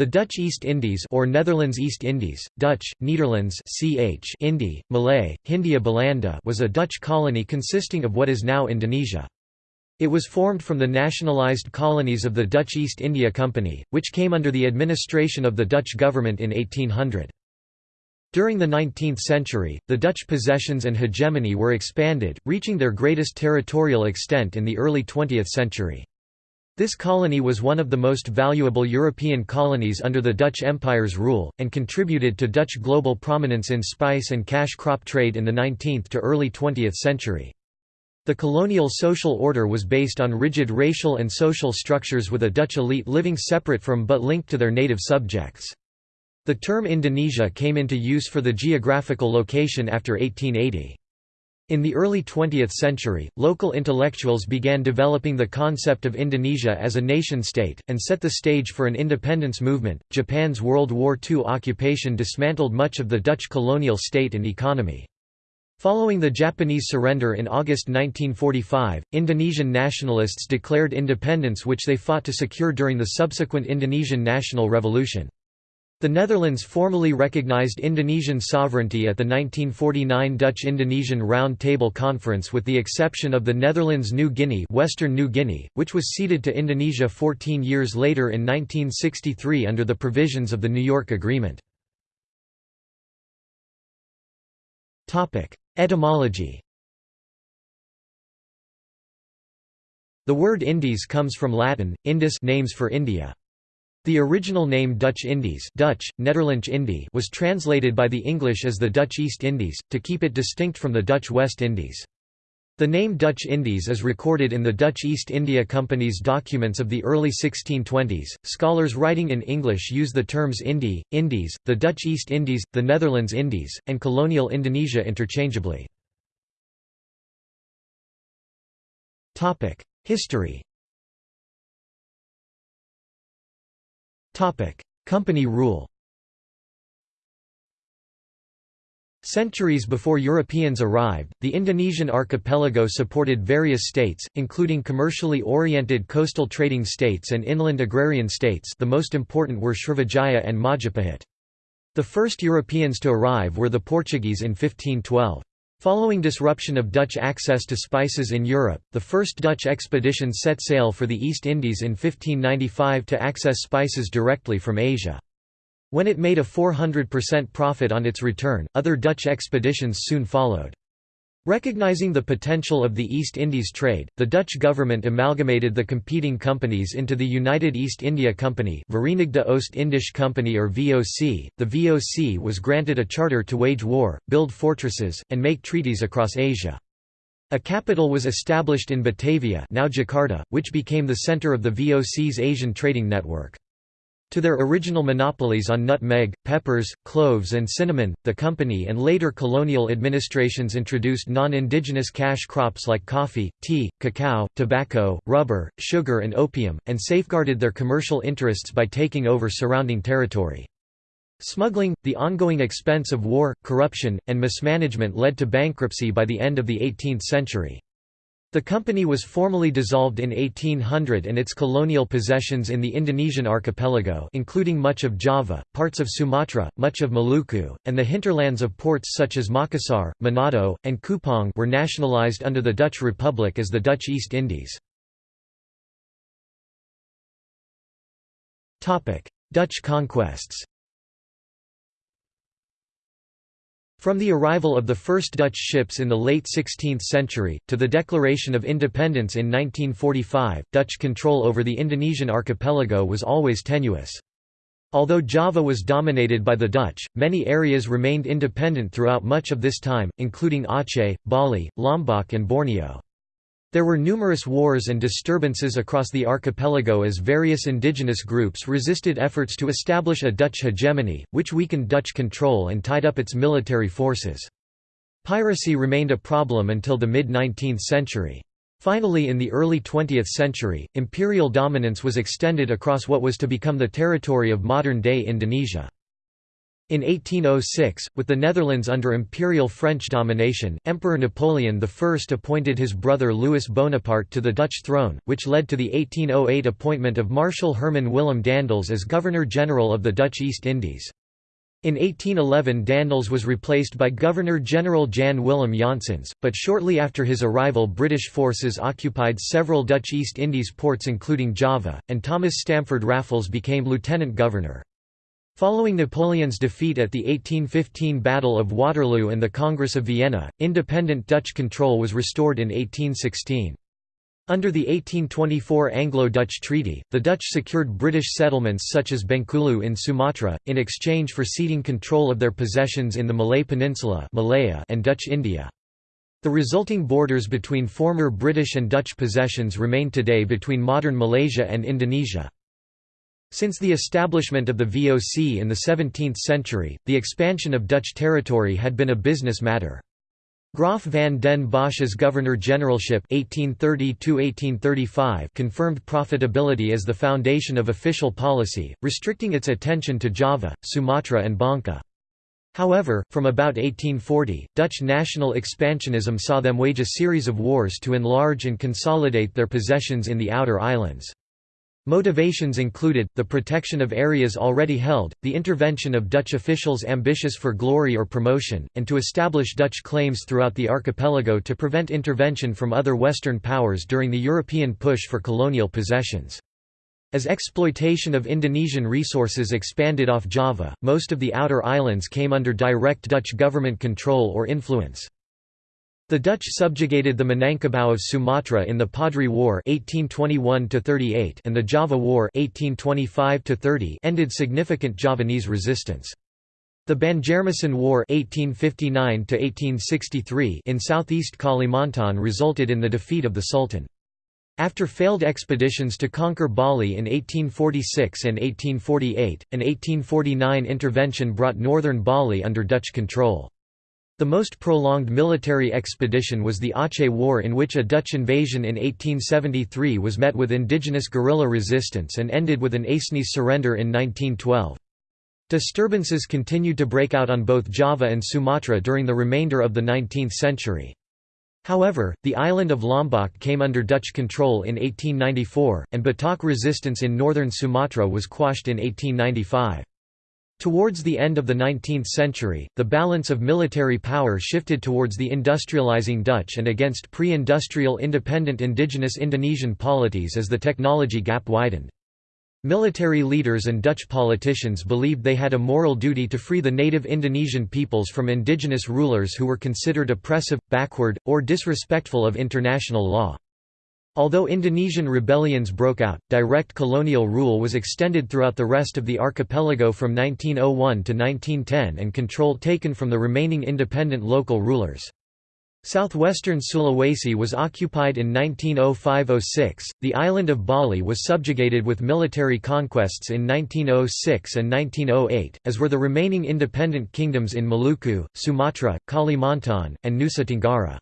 The Dutch East Indies or Netherlands East Indies, Dutch, Nederlands ch Indi, Malay, Hindia Belanda was a Dutch colony consisting of what is now Indonesia. It was formed from the nationalised colonies of the Dutch East India Company, which came under the administration of the Dutch government in 1800. During the 19th century, the Dutch possessions and hegemony were expanded, reaching their greatest territorial extent in the early 20th century. This colony was one of the most valuable European colonies under the Dutch Empire's rule, and contributed to Dutch global prominence in spice and cash crop trade in the 19th to early 20th century. The colonial social order was based on rigid racial and social structures with a Dutch elite living separate from but linked to their native subjects. The term Indonesia came into use for the geographical location after 1880. In the early 20th century, local intellectuals began developing the concept of Indonesia as a nation-state, and set the stage for an independence movement. Japan's World War II occupation dismantled much of the Dutch colonial state and economy. Following the Japanese surrender in August 1945, Indonesian nationalists declared independence which they fought to secure during the subsequent Indonesian National Revolution. The Netherlands formally recognized Indonesian sovereignty at the 1949 Dutch-Indonesian Round Table Conference with the exception of the Netherlands New Guinea Western New Guinea, which was ceded to Indonesia 14 years later in 1963 under the provisions of the New York Agreement. Etymology The word Indies comes from Latin, Indus names for India. The original name Dutch Indies Dutch, Indie was translated by the English as the Dutch East Indies, to keep it distinct from the Dutch West Indies. The name Dutch Indies is recorded in the Dutch East India Company's documents of the early 1620s. Scholars writing in English use the terms Indie, Indies, the Dutch East Indies, the Netherlands Indies, and colonial Indonesia interchangeably. History Company rule Centuries before Europeans arrived, the Indonesian archipelago supported various states, including commercially oriented coastal trading states and inland agrarian states the most important were Srivijaya and Majapahit. The first Europeans to arrive were the Portuguese in 1512. Following disruption of Dutch access to spices in Europe, the first Dutch expedition set sail for the East Indies in 1595 to access spices directly from Asia. When it made a 400% profit on its return, other Dutch expeditions soon followed. Recognizing the potential of the East Indies trade, the Dutch government amalgamated the competing companies into the United East India Company Verenigde Oost-Indische Company or VOC. The VOC was granted a charter to wage war, build fortresses, and make treaties across Asia. A capital was established in Batavia now Jakarta, which became the center of the VOC's Asian trading network. To their original monopolies on nutmeg, peppers, cloves and cinnamon, the company and later colonial administrations introduced non-indigenous cash crops like coffee, tea, cacao, tobacco, rubber, sugar and opium, and safeguarded their commercial interests by taking over surrounding territory. Smuggling, the ongoing expense of war, corruption, and mismanagement led to bankruptcy by the end of the 18th century. The company was formally dissolved in 1800 and its colonial possessions in the Indonesian archipelago including much of Java, parts of Sumatra, much of Maluku, and the hinterlands of ports such as Makassar, Manado, and Kupang were nationalized under the Dutch Republic as the Dutch East Indies. Dutch conquests From the arrival of the first Dutch ships in the late 16th century, to the declaration of independence in 1945, Dutch control over the Indonesian archipelago was always tenuous. Although Java was dominated by the Dutch, many areas remained independent throughout much of this time, including Aceh, Bali, Lombok and Borneo. There were numerous wars and disturbances across the archipelago as various indigenous groups resisted efforts to establish a Dutch hegemony, which weakened Dutch control and tied up its military forces. Piracy remained a problem until the mid-19th century. Finally in the early 20th century, imperial dominance was extended across what was to become the territory of modern-day Indonesia. In 1806, with the Netherlands under imperial French domination, Emperor Napoleon I appointed his brother Louis Bonaparte to the Dutch throne, which led to the 1808 appointment of Marshal Herman Willem Daendels as Governor-General of the Dutch East Indies. In 1811 Daendels was replaced by Governor-General Jan Willem Janssens, but shortly after his arrival British forces occupied several Dutch East Indies ports including Java, and Thomas Stamford Raffles became lieutenant governor. Following Napoleon's defeat at the 1815 Battle of Waterloo and the Congress of Vienna, independent Dutch control was restored in 1816. Under the 1824 Anglo-Dutch Treaty, the Dutch secured British settlements such as Bengkulu in Sumatra, in exchange for ceding control of their possessions in the Malay Peninsula Malaya and Dutch India. The resulting borders between former British and Dutch possessions remain today between modern Malaysia and Indonesia. Since the establishment of the VOC in the 17th century, the expansion of Dutch territory had been a business matter. Graaf van den Bosch's governor-generalship confirmed profitability as the foundation of official policy, restricting its attention to Java, Sumatra and Bangka. However, from about 1840, Dutch national expansionism saw them wage a series of wars to enlarge and consolidate their possessions in the outer islands. Motivations included, the protection of areas already held, the intervention of Dutch officials ambitious for glory or promotion, and to establish Dutch claims throughout the archipelago to prevent intervention from other Western powers during the European push for colonial possessions. As exploitation of Indonesian resources expanded off Java, most of the outer islands came under direct Dutch government control or influence. The Dutch subjugated the Minangkabau of Sumatra in the Padri War 1821 and the Java War 1825 ended significant Javanese resistance. The Banjarmasin War 1859 in southeast Kalimantan resulted in the defeat of the Sultan. After failed expeditions to conquer Bali in 1846 and 1848, an 1849 intervention brought northern Bali under Dutch control. The most prolonged military expedition was the Aceh War in which a Dutch invasion in 1873 was met with indigenous guerrilla resistance and ended with an Acehnese surrender in 1912. Disturbances continued to break out on both Java and Sumatra during the remainder of the 19th century. However, the island of Lombok came under Dutch control in 1894, and Batak resistance in northern Sumatra was quashed in 1895. Towards the end of the 19th century, the balance of military power shifted towards the industrializing Dutch and against pre-industrial independent indigenous Indonesian polities as the technology gap widened. Military leaders and Dutch politicians believed they had a moral duty to free the native Indonesian peoples from indigenous rulers who were considered oppressive, backward, or disrespectful of international law. Although Indonesian rebellions broke out, direct colonial rule was extended throughout the rest of the archipelago from 1901 to 1910 and control taken from the remaining independent local rulers. Southwestern Sulawesi was occupied in 1905–06, the island of Bali was subjugated with military conquests in 1906 and 1908, as were the remaining independent kingdoms in Maluku, Sumatra, Kalimantan, and Nusa Tenggara.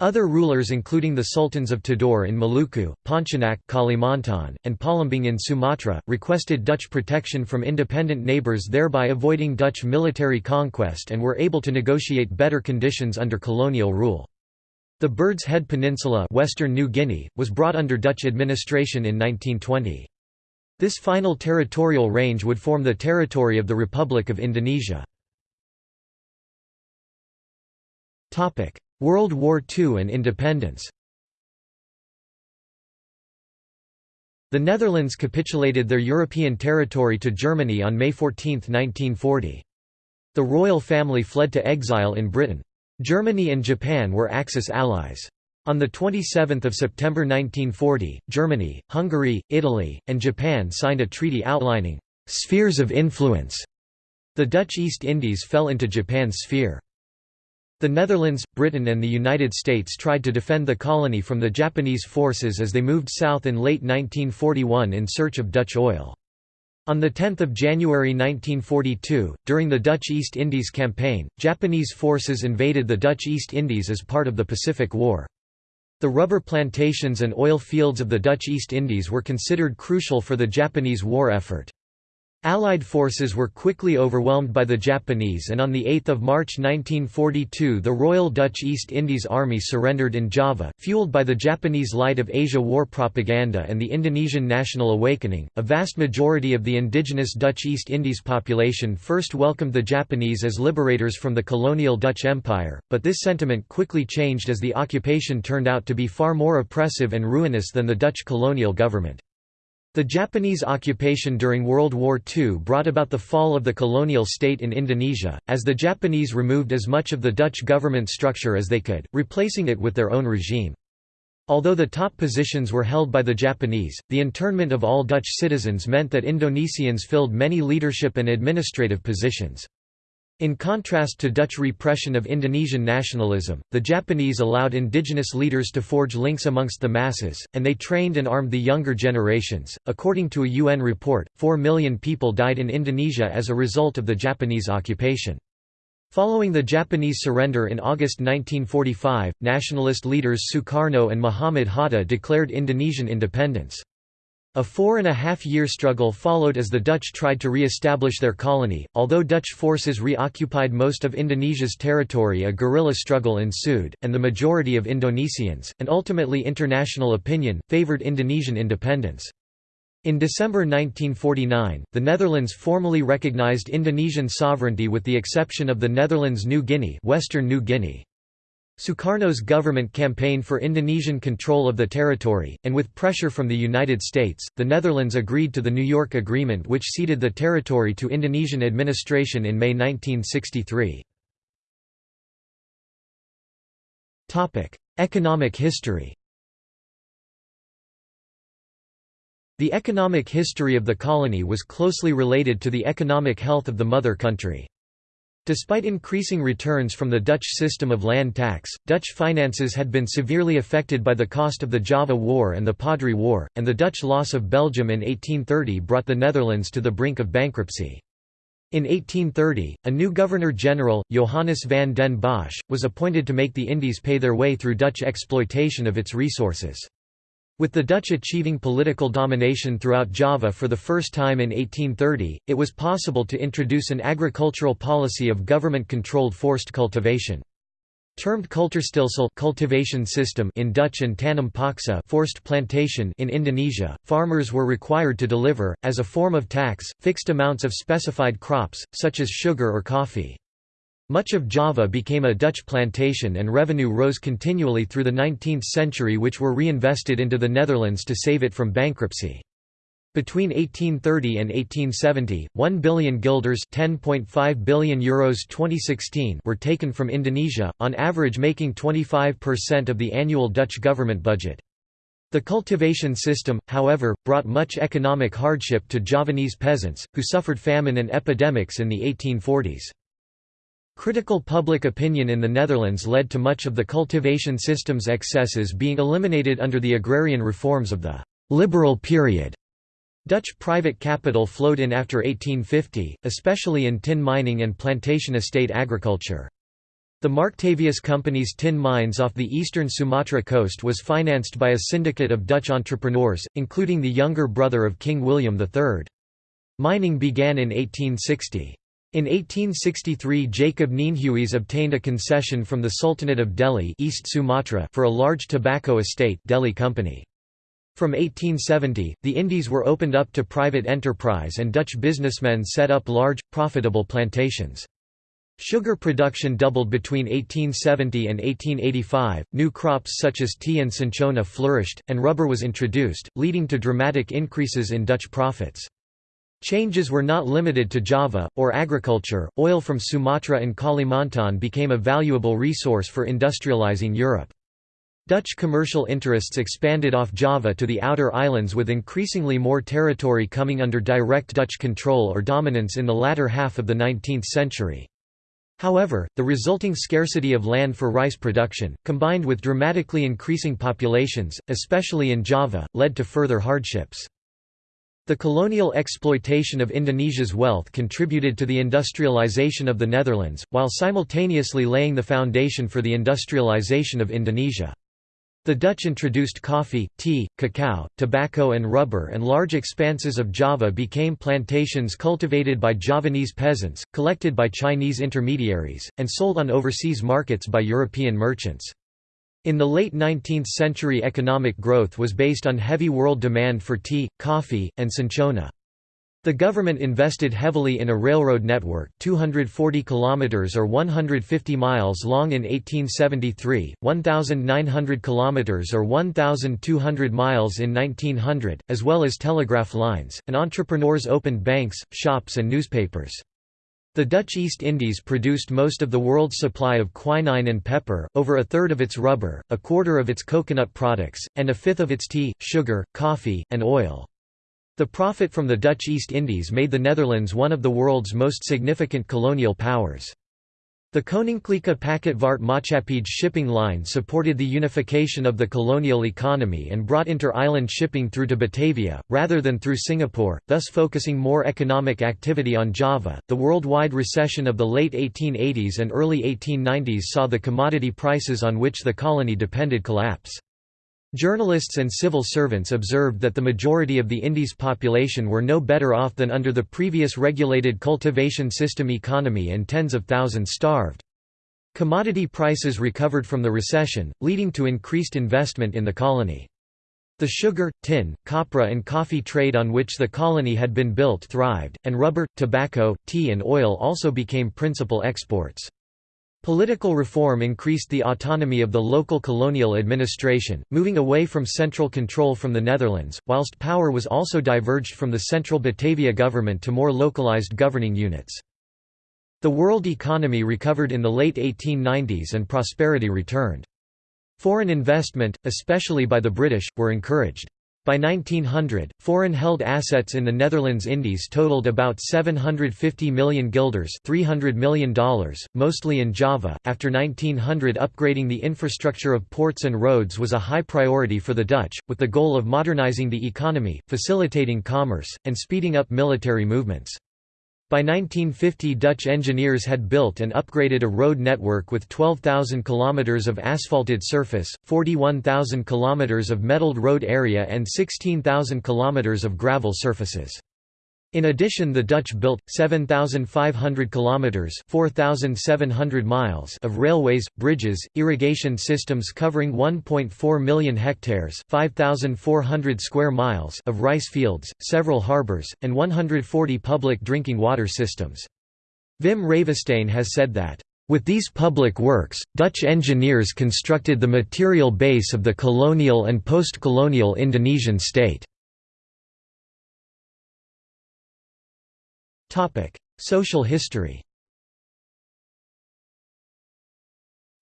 Other rulers including the sultans of Tidore in Maluku, Pontianak Kalimantan, and Palembang in Sumatra, requested Dutch protection from independent neighbours thereby avoiding Dutch military conquest and were able to negotiate better conditions under colonial rule. The Bird's Head Peninsula Western New Guinea, was brought under Dutch administration in 1920. This final territorial range would form the territory of the Republic of Indonesia. World War II and independence The Netherlands capitulated their European territory to Germany on May 14, 1940. The royal family fled to exile in Britain. Germany and Japan were Axis allies. On 27 September 1940, Germany, Hungary, Italy, and Japan signed a treaty outlining «spheres of influence». The Dutch East Indies fell into Japan's sphere. The Netherlands, Britain and the United States tried to defend the colony from the Japanese forces as they moved south in late 1941 in search of Dutch oil. On 10 January 1942, during the Dutch East Indies Campaign, Japanese forces invaded the Dutch East Indies as part of the Pacific War. The rubber plantations and oil fields of the Dutch East Indies were considered crucial for the Japanese war effort. Allied forces were quickly overwhelmed by the Japanese and on 8 March 1942 the Royal Dutch East Indies Army surrendered in Java, fueled by the Japanese Light of Asia war propaganda and the Indonesian national awakening. A vast majority of the indigenous Dutch East Indies population first welcomed the Japanese as liberators from the colonial Dutch Empire, but this sentiment quickly changed as the occupation turned out to be far more oppressive and ruinous than the Dutch colonial government. The Japanese occupation during World War II brought about the fall of the colonial state in Indonesia, as the Japanese removed as much of the Dutch government structure as they could, replacing it with their own regime. Although the top positions were held by the Japanese, the internment of all Dutch citizens meant that Indonesians filled many leadership and administrative positions. In contrast to Dutch repression of Indonesian nationalism, the Japanese allowed indigenous leaders to forge links amongst the masses, and they trained and armed the younger generations. According to a UN report, 4 million people died in Indonesia as a result of the Japanese occupation. Following the Japanese surrender in August 1945, nationalist leaders Sukarno and Muhammad Hatta declared Indonesian independence. A four-and-a-half-year struggle followed as the Dutch tried to re-establish their colony. Although Dutch forces reoccupied most of Indonesia's territory a guerrilla struggle ensued, and the majority of Indonesians, and ultimately international opinion, favoured Indonesian independence. In December 1949, the Netherlands formally recognized Indonesian sovereignty with the exception of the Netherlands New Guinea, Western New Guinea. Sukarno's government campaigned for Indonesian control of the territory, and with pressure from the United States, the Netherlands agreed to the New York Agreement which ceded the territory to Indonesian administration in May 1963. Economic history The economic history of the colony was closely related to the economic health of the mother country. Despite increasing returns from the Dutch system of land tax, Dutch finances had been severely affected by the cost of the Java War and the Padri War, and the Dutch loss of Belgium in 1830 brought the Netherlands to the brink of bankruptcy. In 1830, a new Governor-General, Johannes van den Bosch, was appointed to make the Indies pay their way through Dutch exploitation of its resources. With the Dutch achieving political domination throughout Java for the first time in 1830, it was possible to introduce an agricultural policy of government-controlled forced cultivation. Termed cultuurstelsel cultivation system in Dutch and tanam paksa forced plantation in Indonesia, farmers were required to deliver, as a form of tax, fixed amounts of specified crops, such as sugar or coffee. Much of Java became a Dutch plantation and revenue rose continually through the 19th century which were reinvested into the Netherlands to save it from bankruptcy. Between 1830 and 1870, 1 billion guilders (10.5 billion euros 2016) were taken from Indonesia, on average making 25% of the annual Dutch government budget. The cultivation system, however, brought much economic hardship to Javanese peasants, who suffered famine and epidemics in the 1840s. Critical public opinion in the Netherlands led to much of the cultivation system's excesses being eliminated under the agrarian reforms of the «liberal period». Dutch private capital flowed in after 1850, especially in tin mining and plantation estate agriculture. The Marktavius Company's tin mines off the eastern Sumatra coast was financed by a syndicate of Dutch entrepreneurs, including the younger brother of King William III. Mining began in 1860. In 1863 Jacob Nienhuys obtained a concession from the Sultanate of Deli East Sumatra for a large tobacco estate Deli Company. From 1870, the Indies were opened up to private enterprise and Dutch businessmen set up large, profitable plantations. Sugar production doubled between 1870 and 1885, new crops such as tea and cinchona flourished, and rubber was introduced, leading to dramatic increases in Dutch profits. Changes were not limited to Java, or agriculture, oil from Sumatra and Kalimantan became a valuable resource for industrializing Europe. Dutch commercial interests expanded off Java to the outer islands with increasingly more territory coming under direct Dutch control or dominance in the latter half of the 19th century. However, the resulting scarcity of land for rice production, combined with dramatically increasing populations, especially in Java, led to further hardships. The colonial exploitation of Indonesia's wealth contributed to the industrialization of the Netherlands, while simultaneously laying the foundation for the industrialization of Indonesia. The Dutch introduced coffee, tea, cacao, tobacco and rubber and large expanses of Java became plantations cultivated by Javanese peasants, collected by Chinese intermediaries, and sold on overseas markets by European merchants. In the late 19th century economic growth was based on heavy world demand for tea, coffee, and cinchona. The government invested heavily in a railroad network 240 kilometers or 150 miles long in 1873, 1900 kilometers or 1200 miles in 1900, as well as telegraph lines, and entrepreneurs opened banks, shops and newspapers. The Dutch East Indies produced most of the world's supply of quinine and pepper, over a third of its rubber, a quarter of its coconut products, and a fifth of its tea, sugar, coffee, and oil. The profit from the Dutch East Indies made the Netherlands one of the world's most significant colonial powers. The Koninklijke Pakketvaart Maatschappij shipping line supported the unification of the colonial economy and brought inter-island shipping through to Batavia, rather than through Singapore, thus focusing more economic activity on Java. The worldwide recession of the late 1880s and early 1890s saw the commodity prices on which the colony depended collapse. Journalists and civil servants observed that the majority of the Indies population were no better off than under the previous regulated cultivation system economy and tens of thousands starved. Commodity prices recovered from the recession, leading to increased investment in the colony. The sugar, tin, copra and coffee trade on which the colony had been built thrived, and rubber, tobacco, tea and oil also became principal exports. Political reform increased the autonomy of the local colonial administration, moving away from central control from the Netherlands, whilst power was also diverged from the central Batavia government to more localized governing units. The world economy recovered in the late 1890s and prosperity returned. Foreign investment, especially by the British, were encouraged. By 1900, foreign-held assets in the Netherlands Indies totaled about 750 million guilders $300 million, mostly in Java. After 1900 upgrading the infrastructure of ports and roads was a high priority for the Dutch, with the goal of modernizing the economy, facilitating commerce, and speeding up military movements. By 1950 Dutch engineers had built and upgraded a road network with 12,000 km of asphalted surface, 41,000 km of metalled road area and 16,000 km of gravel surfaces. In addition the Dutch built 7500 kilometers 4700 miles of railways, bridges, irrigation systems covering 1.4 million hectares 5400 square miles of rice fields, several harbors, and 140 public drinking water systems. Wim Ravesteyn has said that with these public works, Dutch engineers constructed the material base of the colonial and post-colonial Indonesian state. Social history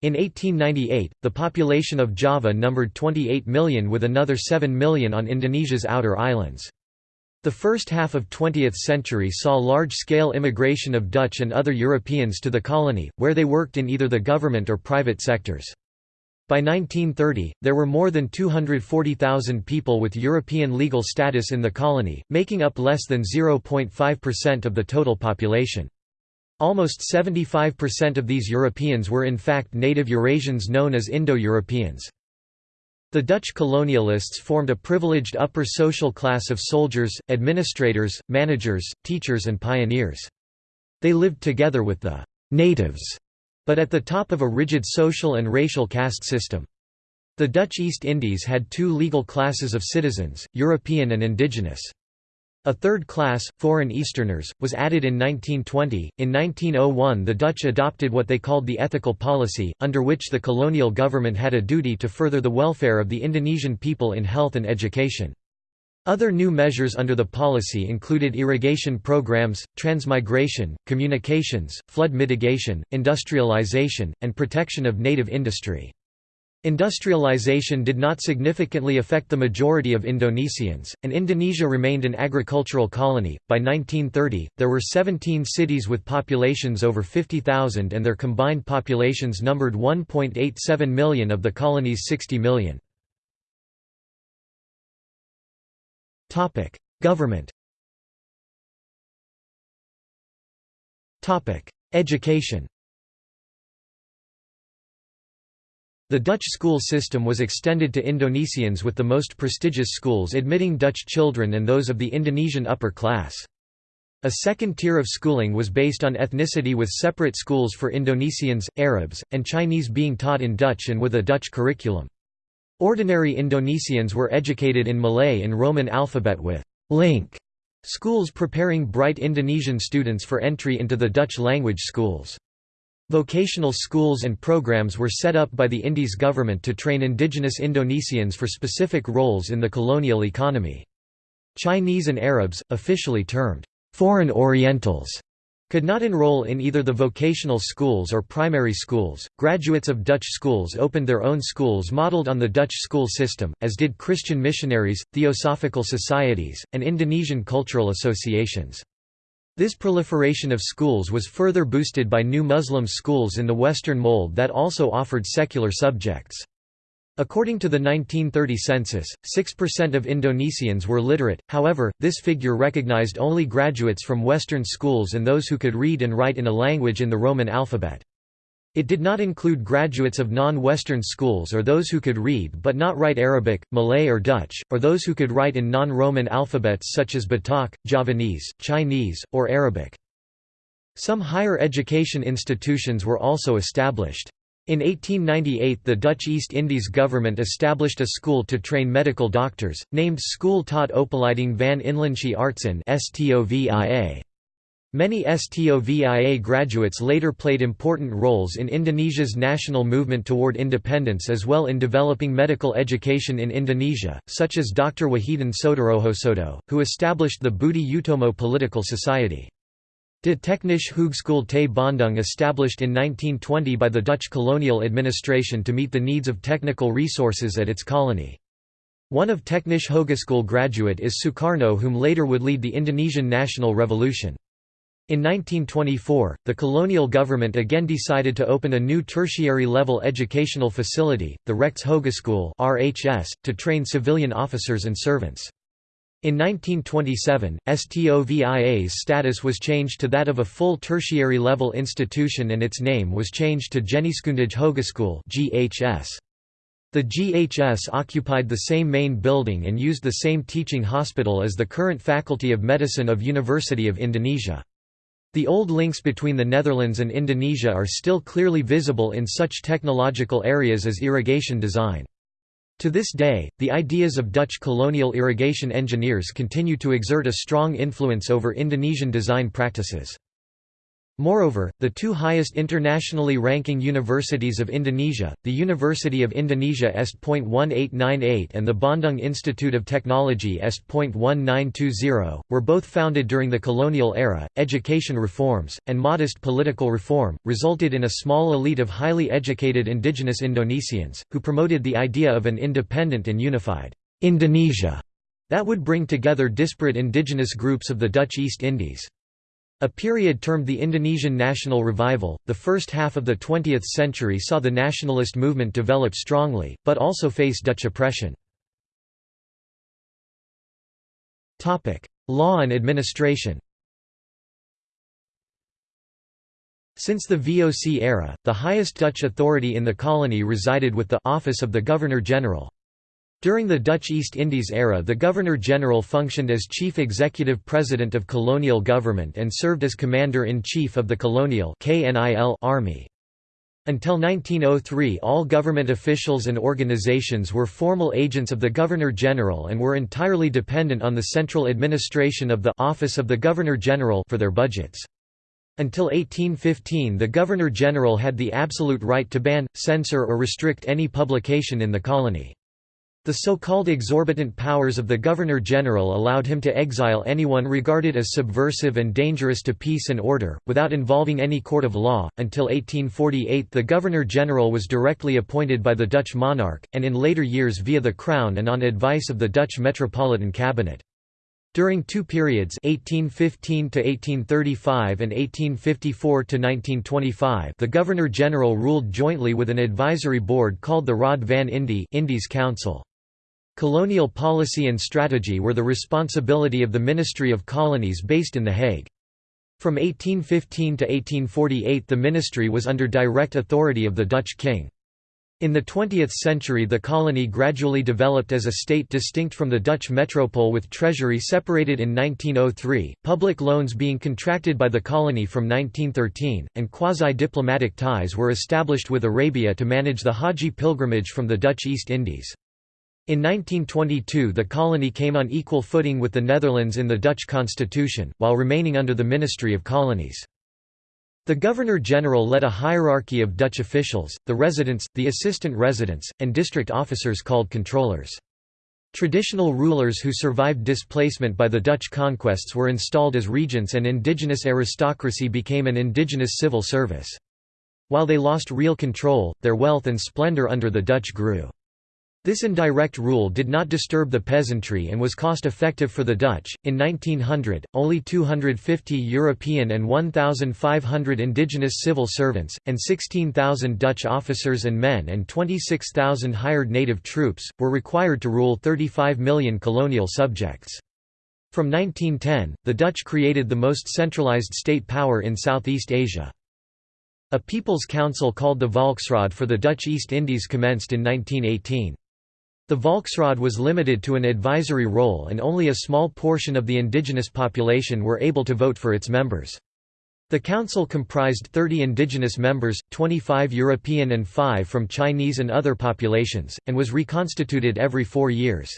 In 1898, the population of Java numbered 28 million with another 7 million on Indonesia's outer islands. The first half of 20th century saw large-scale immigration of Dutch and other Europeans to the colony, where they worked in either the government or private sectors. By 1930, there were more than 240,000 people with European legal status in the colony, making up less than 0.5% of the total population. Almost 75% of these Europeans were in fact native Eurasians known as Indo-Europeans. The Dutch colonialists formed a privileged upper social class of soldiers, administrators, managers, teachers and pioneers. They lived together with the «natives» but at the top of a rigid social and racial caste system. The Dutch East Indies had two legal classes of citizens, European and indigenous. A third class, foreign Easterners, was added in 1920. In 1901, the Dutch adopted what they called the ethical policy, under which the colonial government had a duty to further the welfare of the Indonesian people in health and education. Other new measures under the policy included irrigation programs, transmigration, communications, flood mitigation, industrialization, and protection of native industry. Industrialization did not significantly affect the majority of Indonesians, and Indonesia remained an agricultural colony. By 1930, there were 17 cities with populations over 50,000 and their combined populations numbered 1.87 million of the colony's 60 million. Topic: Government. Topic: Education. The Dutch school system was extended to Indonesians with the most prestigious schools admitting Dutch children and those of the Indonesian upper class. A second tier of schooling was based on ethnicity with separate schools for Indonesians, Arabs, and Chinese being taught in Dutch and with a Dutch curriculum. Ordinary Indonesians were educated in Malay and Roman alphabet with link schools preparing bright Indonesian students for entry into the Dutch language schools. Vocational schools and programs were set up by the Indies government to train indigenous Indonesians for specific roles in the colonial economy. Chinese and Arabs, officially termed foreign Orientals, could not enroll in either the vocational schools or primary schools. Graduates of Dutch schools opened their own schools modeled on the Dutch school system, as did Christian missionaries, theosophical societies, and Indonesian cultural associations. This proliferation of schools was further boosted by new Muslim schools in the Western mold that also offered secular subjects. According to the 1930 census, 6% of Indonesians were literate, however, this figure recognized only graduates from Western schools and those who could read and write in a language in the Roman alphabet. It did not include graduates of non-Western schools or those who could read but not write Arabic, Malay or Dutch, or those who could write in non-Roman alphabets such as Batak, Javanese, Chinese, or Arabic. Some higher education institutions were also established. In 1898 the Dutch East Indies government established a school to train medical doctors, named School tot Opleiding van Inlandse Artsen. Many STOVIA graduates later played important roles in Indonesia's national movement toward independence as well in developing medical education in Indonesia, such as Dr. Wahidin Soedirohoesodo, who established the Budi Utomo Political Society. De Technische Hogeschool te Bandung established in 1920 by the Dutch colonial administration to meet the needs of technical resources at its colony. One of Technische Hogeschool graduate is Sukarno whom later would lead the Indonesian national revolution. In 1924, the colonial government again decided to open a new tertiary-level educational facility, the Rechts Hogeschool to train civilian officers and servants. In 1927, STOVIA's status was changed to that of a full tertiary-level institution and its name was changed to Geneeskundige Hogeschool (GHS). The GHS occupied the same main building and used the same teaching hospital as the current Faculty of Medicine of University of Indonesia. The old links between the Netherlands and Indonesia are still clearly visible in such technological areas as irrigation design. To this day, the ideas of Dutch colonial irrigation engineers continue to exert a strong influence over Indonesian design practices. Moreover, the two highest internationally ranking universities of Indonesia, the University of Indonesia Est.1898 and the Bandung Institute of Technology Est.1920, were both founded during the colonial era. Education reforms, and modest political reform, resulted in a small elite of highly educated indigenous Indonesians, who promoted the idea of an independent and unified Indonesia that would bring together disparate indigenous groups of the Dutch East Indies. A period termed the Indonesian National Revival, the first half of the 20th century saw the nationalist movement develop strongly, but also face Dutch oppression. Law and administration Since the VOC era, the highest Dutch authority in the colony resided with the Office of the Governor-General. During the Dutch East Indies era the Governor-General functioned as Chief Executive President of colonial government and served as Commander-in-Chief of the Colonial Army. Until 1903 all government officials and organizations were formal agents of the Governor-General and were entirely dependent on the central administration of the Office of the Governor-General for their budgets. Until 1815 the Governor-General had the absolute right to ban, censor or restrict any publication in the colony. The so-called exorbitant powers of the Governor-General allowed him to exile anyone regarded as subversive and dangerous to peace and order, without involving any court of law. Until 1848 the Governor-General was directly appointed by the Dutch monarch, and in later years via the Crown and on advice of the Dutch Metropolitan Cabinet. During two periods 1815 to 1835 and 1854 to 1925 the Governor-General ruled jointly with an advisory board called the Raad van Indie Indies Council. Colonial policy and strategy were the responsibility of the Ministry of Colonies based in The Hague. From 1815 to 1848 the ministry was under direct authority of the Dutch king. In the 20th century the colony gradually developed as a state distinct from the Dutch metropole with treasury separated in 1903, public loans being contracted by the colony from 1913, and quasi-diplomatic ties were established with Arabia to manage the Haji pilgrimage from the Dutch East Indies. In 1922 the colony came on equal footing with the Netherlands in the Dutch constitution, while remaining under the Ministry of Colonies. The Governor-General led a hierarchy of Dutch officials, the residents, the assistant residents, and district officers called controllers. Traditional rulers who survived displacement by the Dutch conquests were installed as regents and indigenous aristocracy became an indigenous civil service. While they lost real control, their wealth and splendor under the Dutch grew. This indirect rule did not disturb the peasantry and was cost-effective for the Dutch. In 1900, only 250 European and 1,500 indigenous civil servants, and 16,000 Dutch officers and men and 26,000 hired native troops, were required to rule 35 million colonial subjects. From 1910, the Dutch created the most centralized state power in Southeast Asia. A People's Council called the Volksraad for the Dutch East Indies commenced in 1918. The Volksraad was limited to an advisory role and only a small portion of the indigenous population were able to vote for its members. The council comprised 30 indigenous members, 25 European and 5 from Chinese and other populations, and was reconstituted every four years.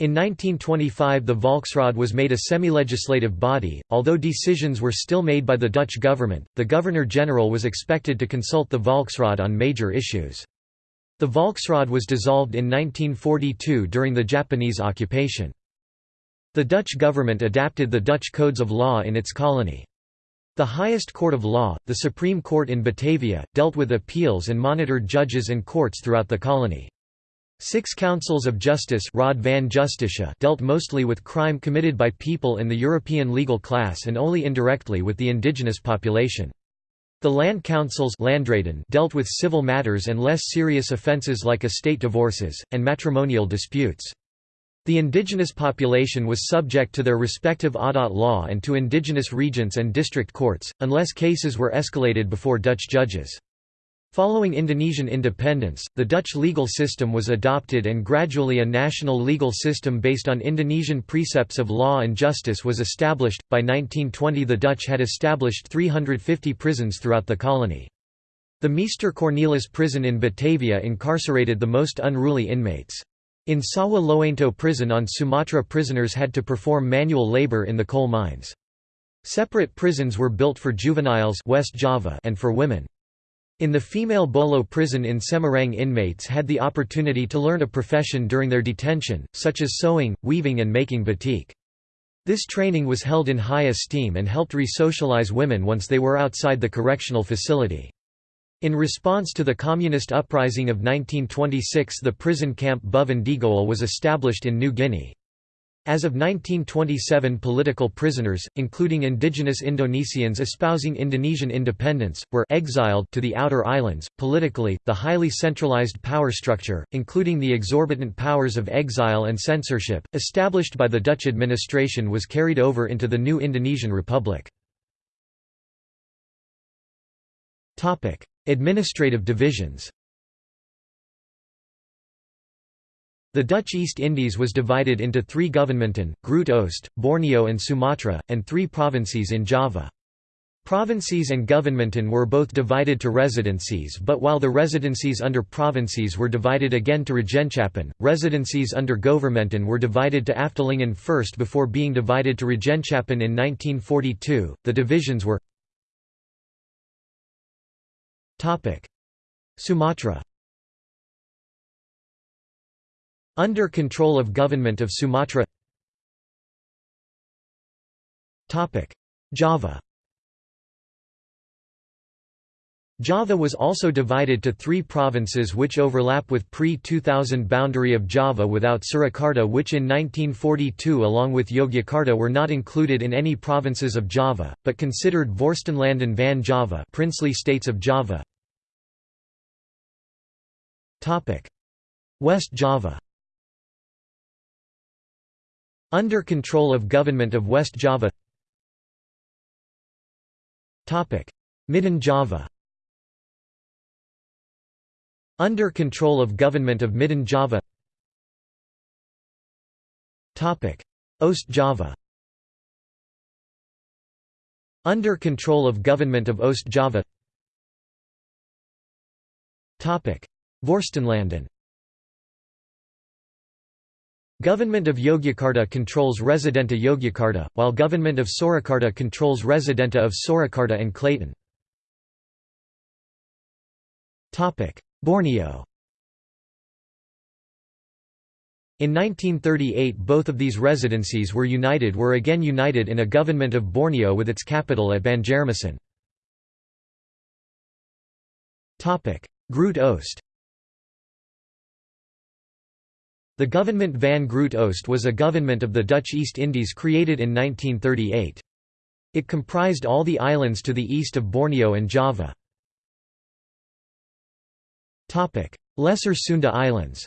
In 1925 the Volksraad was made a semi-legislative body, although decisions were still made by the Dutch government, the Governor-General was expected to consult the Volksraad on major issues. The Volksraad was dissolved in 1942 during the Japanese occupation. The Dutch government adapted the Dutch codes of law in its colony. The highest court of law, the Supreme Court in Batavia, dealt with appeals and monitored judges and courts throughout the colony. Six councils of justice Raad van Justitie dealt mostly with crime committed by people in the European legal class and only indirectly with the indigenous population. The land councils dealt with civil matters and less serious offences like estate divorces, and matrimonial disputes. The indigenous population was subject to their respective Adat law and to indigenous regents and district courts, unless cases were escalated before Dutch judges. Following Indonesian independence, the Dutch legal system was adopted and gradually a national legal system based on Indonesian precepts of law and justice was established. By 1920, the Dutch had established 350 prisons throughout the colony. The Meester Cornelis prison in Batavia incarcerated the most unruly inmates. In Sawahlunto prison on Sumatra prisoners had to perform manual labor in the coal mines. Separate prisons were built for juveniles West Java and for women. In the female Bolo prison in Semarang inmates had the opportunity to learn a profession during their detention, such as sewing, weaving and making batik. This training was held in high esteem and helped re-socialize women once they were outside the correctional facility. In response to the Communist uprising of 1926 the prison camp Boven Digoel was established in New Guinea. As of 1927 political prisoners, including indigenous Indonesians espousing Indonesian independence, were exiled to the outer islands. Politically, the highly centralized power structure, including the exorbitant powers of exile and censorship, established by the Dutch administration was carried over into the new Indonesian Republic. Administrative divisions The Dutch East Indies was divided into three governmenten, Groot Oost, Borneo and Sumatra, and three provinces in Java. Provinces and governmenten were both divided to residencies but while the residencies under provinces were divided again to Regentschappen, residencies under governmenten were divided to Afdelingen first before being divided to Regentschappen in 1942. The divisions were Sumatra under control of Government of Sumatra. Java. Java was also divided to three provinces which overlap with pre-2000 boundary of Java without Surakarta which in 1942 along with Yogyakarta were not included in any provinces of Java, but considered Vorstenland and van Java princely states of Java. West Java under control of Government of West Java. Midden Java. Under control of Government of Midden Java. Oost Java. Under control of Government of Oost Java. Vorstenlanden Government of Yogyakarta controls Residenta Yogyakarta, while Government of Surakarta controls Residenta of Surakarta and Klaten. Borneo In 1938 both of these residencies were united were again united in a government of Borneo with its capital at Banjarmasin. Groot Oost The government van Groot Oost was a government of the Dutch East Indies created in 1938. It comprised all the islands to the east of Borneo and Java. Lesser Sunda Islands.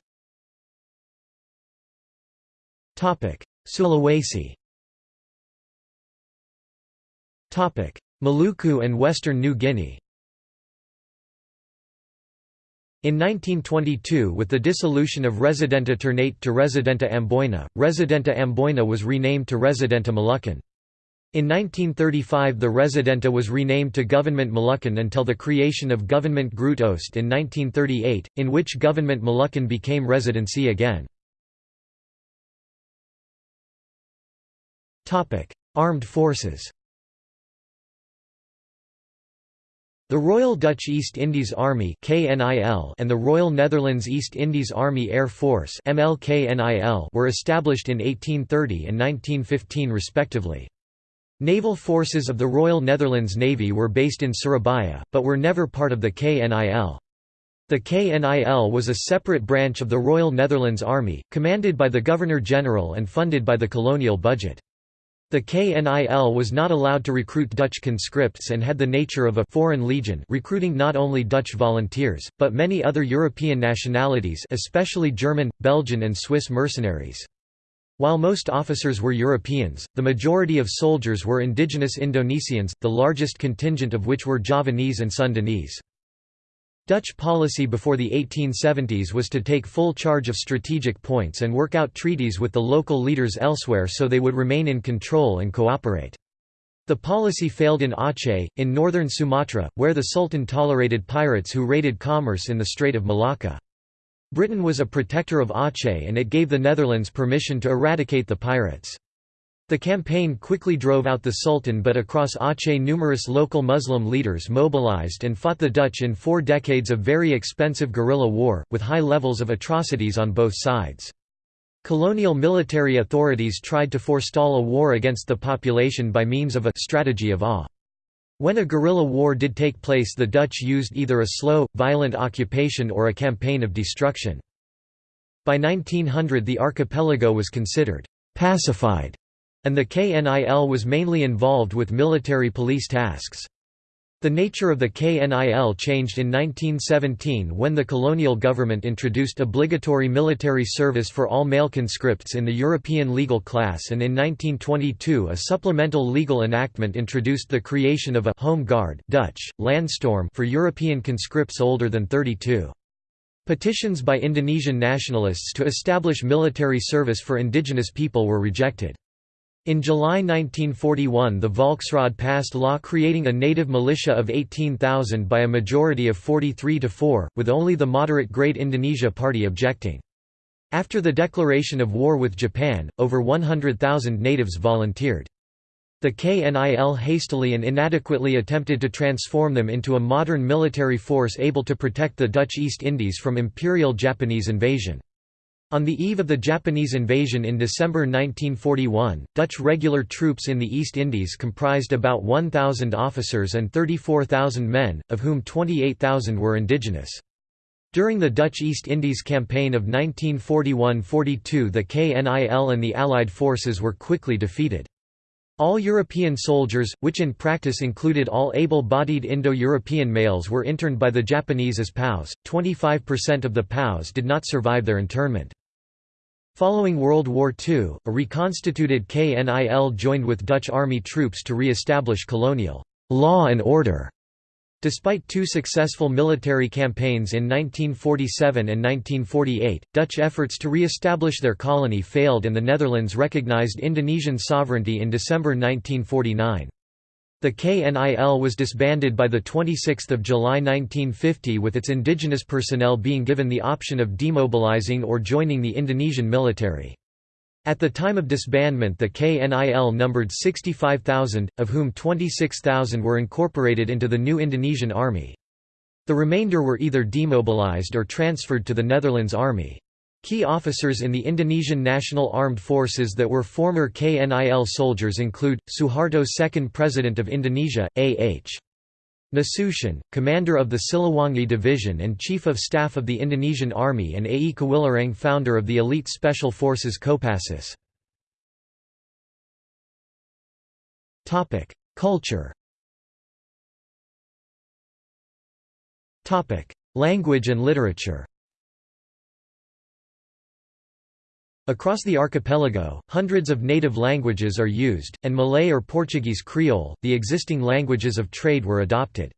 Sulawesi. Maluku and Western New Guinea in 1922 with the dissolution of Residenta Ternate to Residenta Amboina, Residenta Amboina was renamed to Residenta Moluccan. In 1935 the Residenta was renamed to Government Moluccan until the creation of Government Groot Oost in 1938, in which Government Moluccan became residency again. Armed forces The Royal Dutch East Indies Army and the Royal Netherlands East Indies Army Air Force were established in 1830 and 1915 respectively. Naval forces of the Royal Netherlands Navy were based in Surabaya, but were never part of the KNIL. The KNIL was a separate branch of the Royal Netherlands Army, commanded by the Governor-General and funded by the colonial budget. The KNIL was not allowed to recruit Dutch conscripts and had the nature of a «foreign legion» recruiting not only Dutch volunteers, but many other European nationalities especially German, Belgian and Swiss mercenaries. While most officers were Europeans, the majority of soldiers were indigenous Indonesians, the largest contingent of which were Javanese and Sundanese. Dutch policy before the 1870s was to take full charge of strategic points and work out treaties with the local leaders elsewhere so they would remain in control and cooperate. The policy failed in Aceh, in northern Sumatra, where the Sultan tolerated pirates who raided commerce in the Strait of Malacca. Britain was a protector of Aceh and it gave the Netherlands permission to eradicate the pirates. The campaign quickly drove out the Sultan but across Aceh numerous local Muslim leaders mobilized and fought the Dutch in four decades of very expensive guerrilla war, with high levels of atrocities on both sides. Colonial military authorities tried to forestall a war against the population by means of a «strategy of awe». When a guerrilla war did take place the Dutch used either a slow, violent occupation or a campaign of destruction. By 1900 the archipelago was considered «pacified» and the KNIL was mainly involved with military police tasks. The nature of the KNIL changed in 1917 when the colonial government introduced obligatory military service for all male conscripts in the European legal class and in 1922 a supplemental legal enactment introduced the creation of a «home guard» Dutch, Landstorm for European conscripts older than 32. Petitions by Indonesian nationalists to establish military service for indigenous people were rejected. In July 1941 the Volksraad passed law creating a native militia of 18,000 by a majority of 43 to 4, with only the moderate Great Indonesia Party objecting. After the declaration of war with Japan, over 100,000 natives volunteered. The KNIL hastily and inadequately attempted to transform them into a modern military force able to protect the Dutch East Indies from Imperial Japanese invasion. On the eve of the Japanese invasion in December 1941, Dutch regular troops in the East Indies comprised about 1,000 officers and 34,000 men, of whom 28,000 were indigenous. During the Dutch East Indies Campaign of 1941–42 the KNIL and the Allied forces were quickly defeated. All European soldiers, which in practice included all able-bodied Indo-European males were interned by the Japanese as POWs, 25% of the POWs did not survive their internment. Following World War II, a reconstituted KNIL joined with Dutch Army troops to re-establish colonial law and order Despite two successful military campaigns in 1947 and 1948, Dutch efforts to re-establish their colony failed and the Netherlands recognized Indonesian sovereignty in December 1949. The KNIL was disbanded by 26 July 1950 with its indigenous personnel being given the option of demobilizing or joining the Indonesian military. At the time of disbandment the KNIL numbered 65,000, of whom 26,000 were incorporated into the new Indonesian Army. The remainder were either demobilized or transferred to the Netherlands Army. Key officers in the Indonesian National Armed Forces that were former KNIL soldiers include, Suharto Second President of Indonesia, A.H. Nasution, commander of the Siliwangi Division and Chief of Staff of the Indonesian Army and A. E. Kawilarang founder of the elite special forces Kopassus. Culture Language and literature Across the archipelago, hundreds of native languages are used, and Malay or Portuguese Creole, the existing languages of trade were adopted.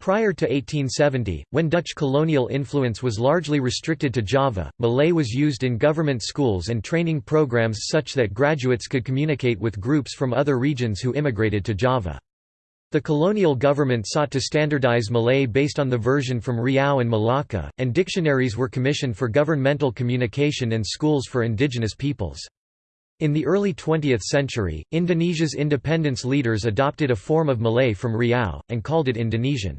Prior to 1870, when Dutch colonial influence was largely restricted to Java, Malay was used in government schools and training programs such that graduates could communicate with groups from other regions who immigrated to Java. The colonial government sought to standardize Malay based on the version from Riau and Malacca, and dictionaries were commissioned for governmental communication and schools for indigenous peoples. In the early 20th century, Indonesia's independence leaders adopted a form of Malay from Riau, and called it Indonesian.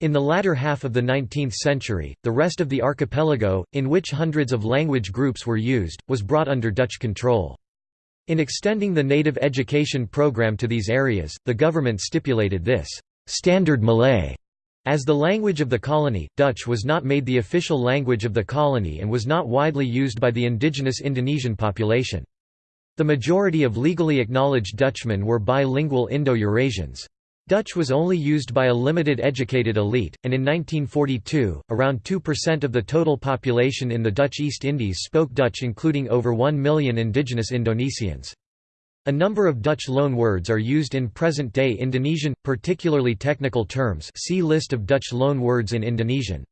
In the latter half of the 19th century, the rest of the archipelago, in which hundreds of language groups were used, was brought under Dutch control. In extending the native education program to these areas, the government stipulated this «standard Malay» as the language of the colony. Dutch was not made the official language of the colony and was not widely used by the indigenous Indonesian population. The majority of legally acknowledged Dutchmen were bilingual Indo-Eurasians. Dutch was only used by a limited educated elite, and in 1942, around 2% of the total population in the Dutch East Indies spoke Dutch including over 1 million indigenous Indonesians. A number of Dutch loanwords are used in present-day Indonesian, particularly technical terms see List of Dutch loanwords in Indonesian.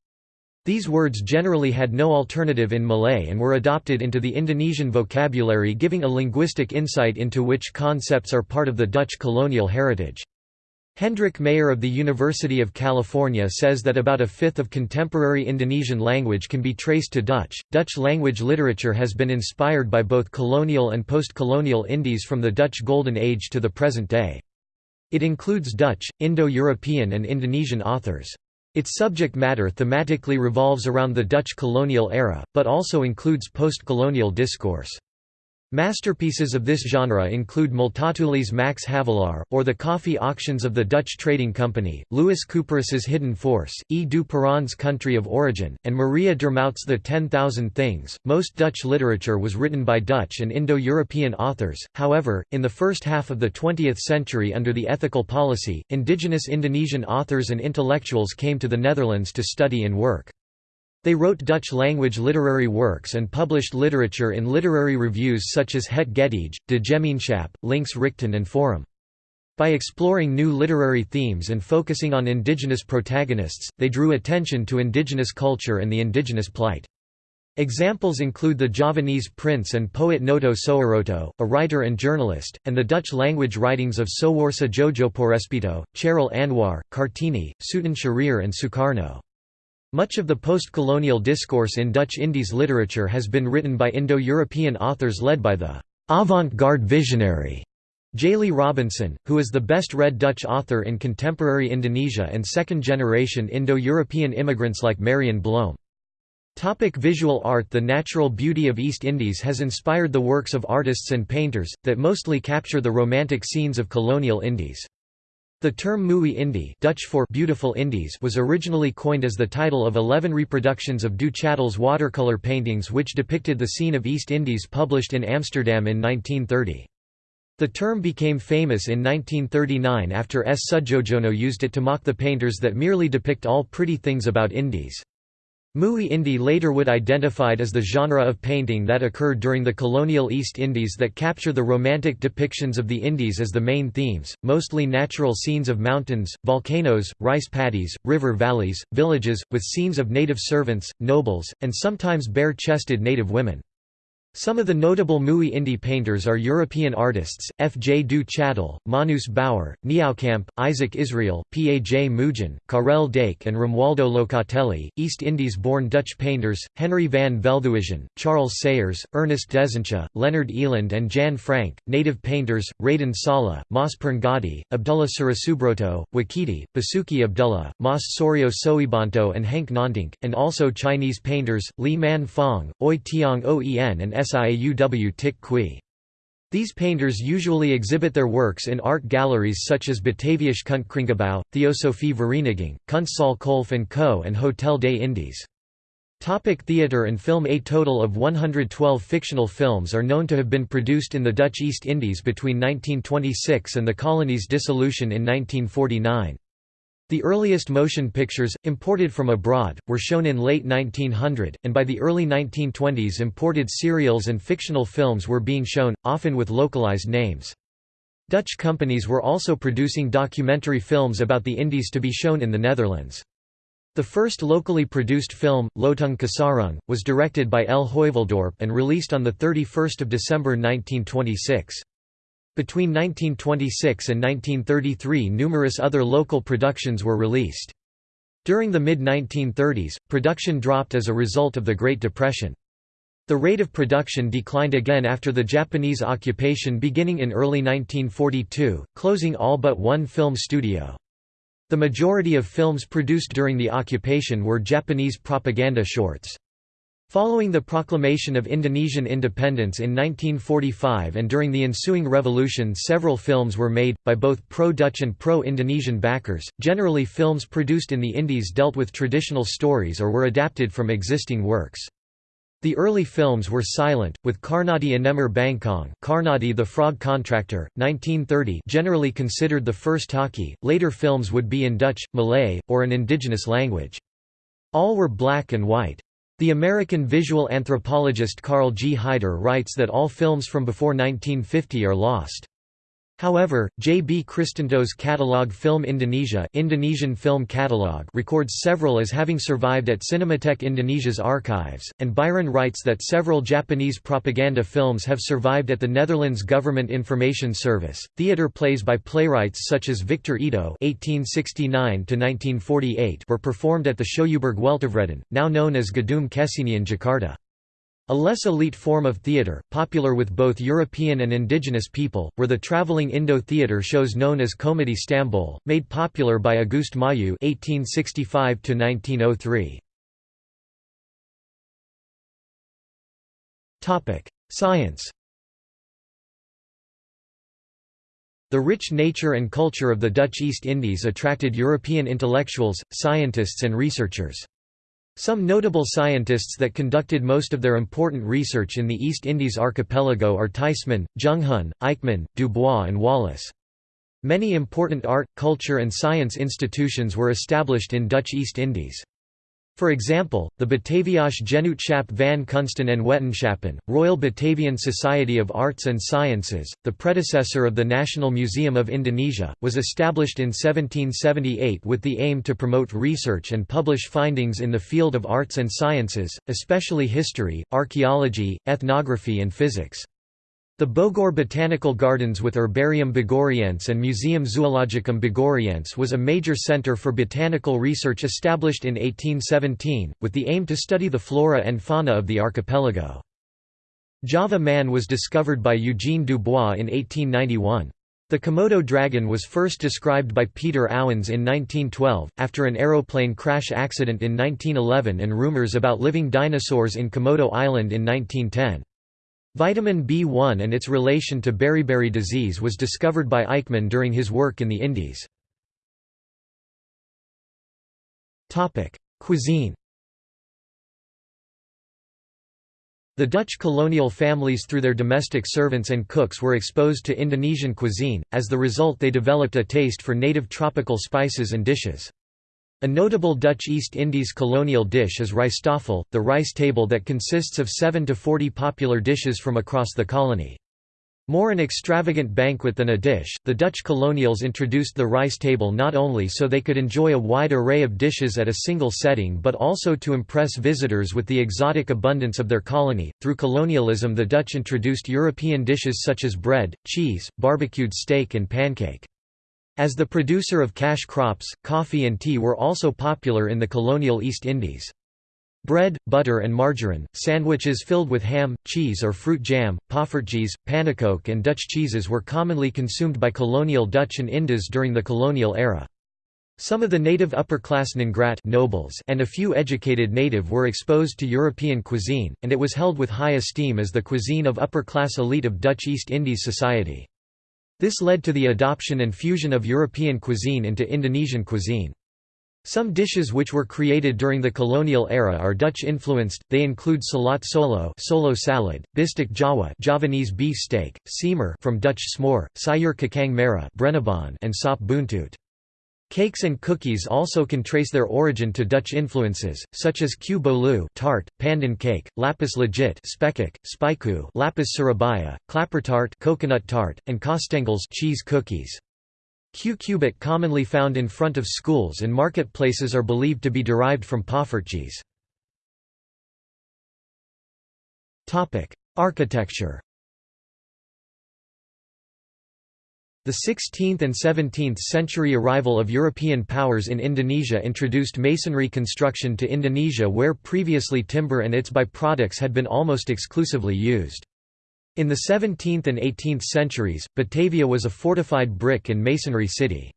These words generally had no alternative in Malay and were adopted into the Indonesian vocabulary giving a linguistic insight into which concepts are part of the Dutch colonial heritage. Hendrik Maier of the University of California says that about a fifth of contemporary Indonesian language can be traced to Dutch. Dutch language literature has been inspired by both colonial and post-colonial Indies from the Dutch Golden Age to the present day. It includes Dutch, Indo-European and Indonesian authors. Its subject matter thematically revolves around the Dutch colonial era, but also includes post-colonial discourse. Masterpieces of this genre include Multatuli's Max Havelaar, or The Coffee Auctions of the Dutch Trading Company, Louis Couperus's Hidden Force, E. du Country of Origin, and Maria Dermout's The Ten Thousand Things. Most Dutch literature was written by Dutch and Indo-European authors, however, in the first half of the 20th century under the ethical policy, indigenous Indonesian authors and intellectuals came to the Netherlands to study and work. They wrote Dutch-language literary works and published literature in literary reviews such as Het Getij, De Gemeenschap, Links Richten and Forum. By exploring new literary themes and focusing on indigenous protagonists, they drew attention to indigenous culture and the indigenous plight. Examples include the Javanese prince and poet Noto Soeroto, a writer and journalist, and the Dutch-language writings of Soewarsih Djojopoespito, Chairil Anwar, Kartini, Sutan Syahrir and Sukarno. Much of the post-colonial discourse in Dutch Indies literature has been written by Indo-European authors led by the avant-garde visionary J. Robinson, who is the best-read Dutch author in contemporary Indonesia and second-generation Indo-European immigrants like Marion Bloem. Topic visual art The natural beauty of East Indies has inspired the works of artists and painters, that mostly capture the romantic scenes of colonial Indies. The term Mooie Indie Dutch for beautiful Indies was originally coined as the title of 11 reproductions of Du Chattel's watercolor paintings which depicted the scene of East Indies published in Amsterdam in 1930. The term became famous in 1939 after S. Sudjojono used it to mock the painters that merely depict all pretty things about Indies. Mooi Indie later would identified as the genre of painting that occurred during the colonial East Indies that capture the romantic depictions of the Indies as the main themes, mostly natural scenes of mountains, volcanoes, rice paddies, river valleys, villages, with scenes of native servants, nobles, and sometimes bare-chested native women. Some of the notable Mooi Indie painters are European artists, F. J. du Châtel, Manus Bauer, Nieuwkamp, Isaac Israel, P. A. J. Moojen, Carel Dake and Romualdo Locatelli, East Indies-born Dutch painters, Henry van Veldhuizen, Charles Sayers, Ernest Dezentje, Leonard Eland and Jan Frank, native painters, Raden Saleh, Mas Pirngadi, Abdullah Suriosubroto, Wakidi, Basuki Abdullah, Mas Sorio Soibanto and Henk Ngantung, and also Chinese painters, Lee Man Fong, Oei Tiang Oen and Siauw Tik Kwie. These painters usually exhibit their works in art galleries such as Bataviasch Kunstgebouw, Theosophie Vereniging, Kunstzaal Kolff & Co. and Hotel des Indes. Topic theatre and film A total of 112 fictional films are known to have been produced in the Dutch East Indies between 1926 and the colony's dissolution in 1949. The earliest motion pictures, imported from abroad, were shown in late 1900, and by the early 1920s imported serials and fictional films were being shown, often with localized names. Dutch companies were also producing documentary films about the Indies to be shown in the Netherlands. The first locally produced film, Loetoeng Kasaroeng, was directed by L. Heuveldorp and released on 31 December 1926. Between 1926 and 1933 numerous other local productions were released. During the mid-1930s, production dropped as a result of the Great Depression. The rate of production declined again after the Japanese occupation beginning in early 1942, closing all but one film studio. The majority of films produced during the occupation were Japanese propaganda shorts. Following the proclamation of Indonesian independence in 1945 and during the ensuing revolution several films were made, by both pro-Dutch and pro-Indonesian backers. Generally films produced in the Indies dealt with traditional stories or were adapted from existing works. The early films were silent, with Karnadi Anemer Bangkong Karnadi the Frog Contractor, 1930 generally considered the first talkie, later films would be in Dutch, Malay, or an indigenous language. All were black and white. The American visual anthropologist Karl G. Heider writes that all films from before 1950 are lost. However, J. B. Kristanto's catalogue Film Indonesia Indonesian Film Catalogue records several as having survived at Cinematheque Indonesia's archives, and Biran writes that several Japanese propaganda films have survived at the Netherlands Government Information Service. Theatre plays by playwrights such as Victor Ido (1869–1948) were performed at the Schouwburg Weltevreden, now known as Gedung Kesenian Jakarta. A less elite form of theatre, popular with both European and indigenous people, were the traveling Indo theatre shows known as Komedie Stamboel, made popular by Auguste Mahieu (1865–1903). Topic: Science. The rich nature and culture of the Dutch East Indies attracted European intellectuals, scientists and researchers. Some notable scientists that conducted most of their important research in the East Indies archipelago are Teijsmann, Junghuhn, Eijkman, Dubois and Wallace. Many important art, culture and science institutions were established in Dutch East Indies. For example, the Bataviasch Genootschap van Kunsten en Wetenschappen, Royal Batavian Society of Arts and Sciences, the predecessor of the National Museum of Indonesia, was established in 1778 with the aim to promote research and publish findings in the field of arts and sciences, especially history, archaeology, ethnography and physics. The Bogor Botanical Gardens with Herbarium Bogoriense and Museum Zoologicum Bogoriense was a major center for botanical research established in 1817, with the aim to study the flora and fauna of the archipelago. Java man was discovered by Eugene Dubois in 1891. The Komodo dragon was first described by Peter Ouwens in 1912, after an aeroplane crash accident in 1911 and rumors about living dinosaurs in Komodo Island in 1910. Vitamin B1 and its relation to beriberi disease was discovered by Eijkman during his work in the Indies. Cuisine The Dutch colonial families through their domestic servants and cooks were exposed to Indonesian cuisine, as the result they developed a taste for native tropical spices and dishes. A notable Dutch East Indies colonial dish is rijsttafel, the rice table that consists of 7 to 40 popular dishes from across the colony. More an extravagant banquet than a dish, the Dutch colonials introduced the rice table not only so they could enjoy a wide array of dishes at a single setting but also to impress visitors with the exotic abundance of their colony. Through colonialism, the Dutch introduced European dishes such as bread, cheese, barbecued steak, and pancake. As the producer of cash crops, coffee and tea were also popular in the colonial East Indies. Bread, butter and margarine, sandwiches filled with ham, cheese or fruit jam, poffertjes, pannekoek and Dutch cheeses were commonly consumed by colonial Dutch and Indos during the colonial era. Some of the native upper-class Ngrat nobles and a few educated native were exposed to European cuisine, and it was held with high esteem as the cuisine of upper-class elite of Dutch East Indies society. This led to the adoption and fusion of European cuisine into Indonesian cuisine. Some dishes which were created during the colonial era are Dutch-influenced, they include selat solo solo salad, bistik Jawa Javanese beef steak, semur from Dutch smoor, sayur kacang merah and sop buntut. Cakes and cookies also can trace their origin to Dutch influences, such as kue bolu tart, pandan cake, lapis legit spekkoek, spijkoe lapis surabaya, klappertaart coconut tart, and kaasstengels cheese cookies. Kubik commonly found in front of schools and marketplaces are believed to be derived from poffertjes. Architecture The 16th and 17th century arrival of European powers in Indonesia introduced masonry construction to Indonesia where previously timber and its byproducts had been almost exclusively used. In the 17th and 18th centuries, Batavia was a fortified brick and masonry city.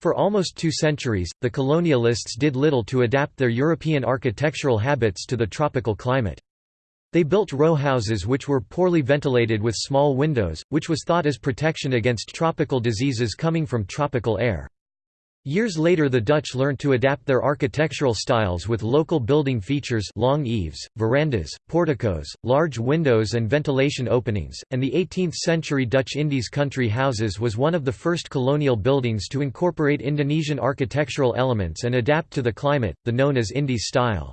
For almost two centuries, the colonialists did little to adapt their European architectural habits to the tropical climate. They built row houses which were poorly ventilated with small windows, which was thought as protection against tropical diseases coming from tropical air. Years later the Dutch learned to adapt their architectural styles with local building features long eaves, verandas, porticos, large windows and ventilation openings, and the 18th-century Dutch Indies country houses was one of the first colonial buildings to incorporate Indonesian architectural elements and adapt to the climate, the known as Indies style.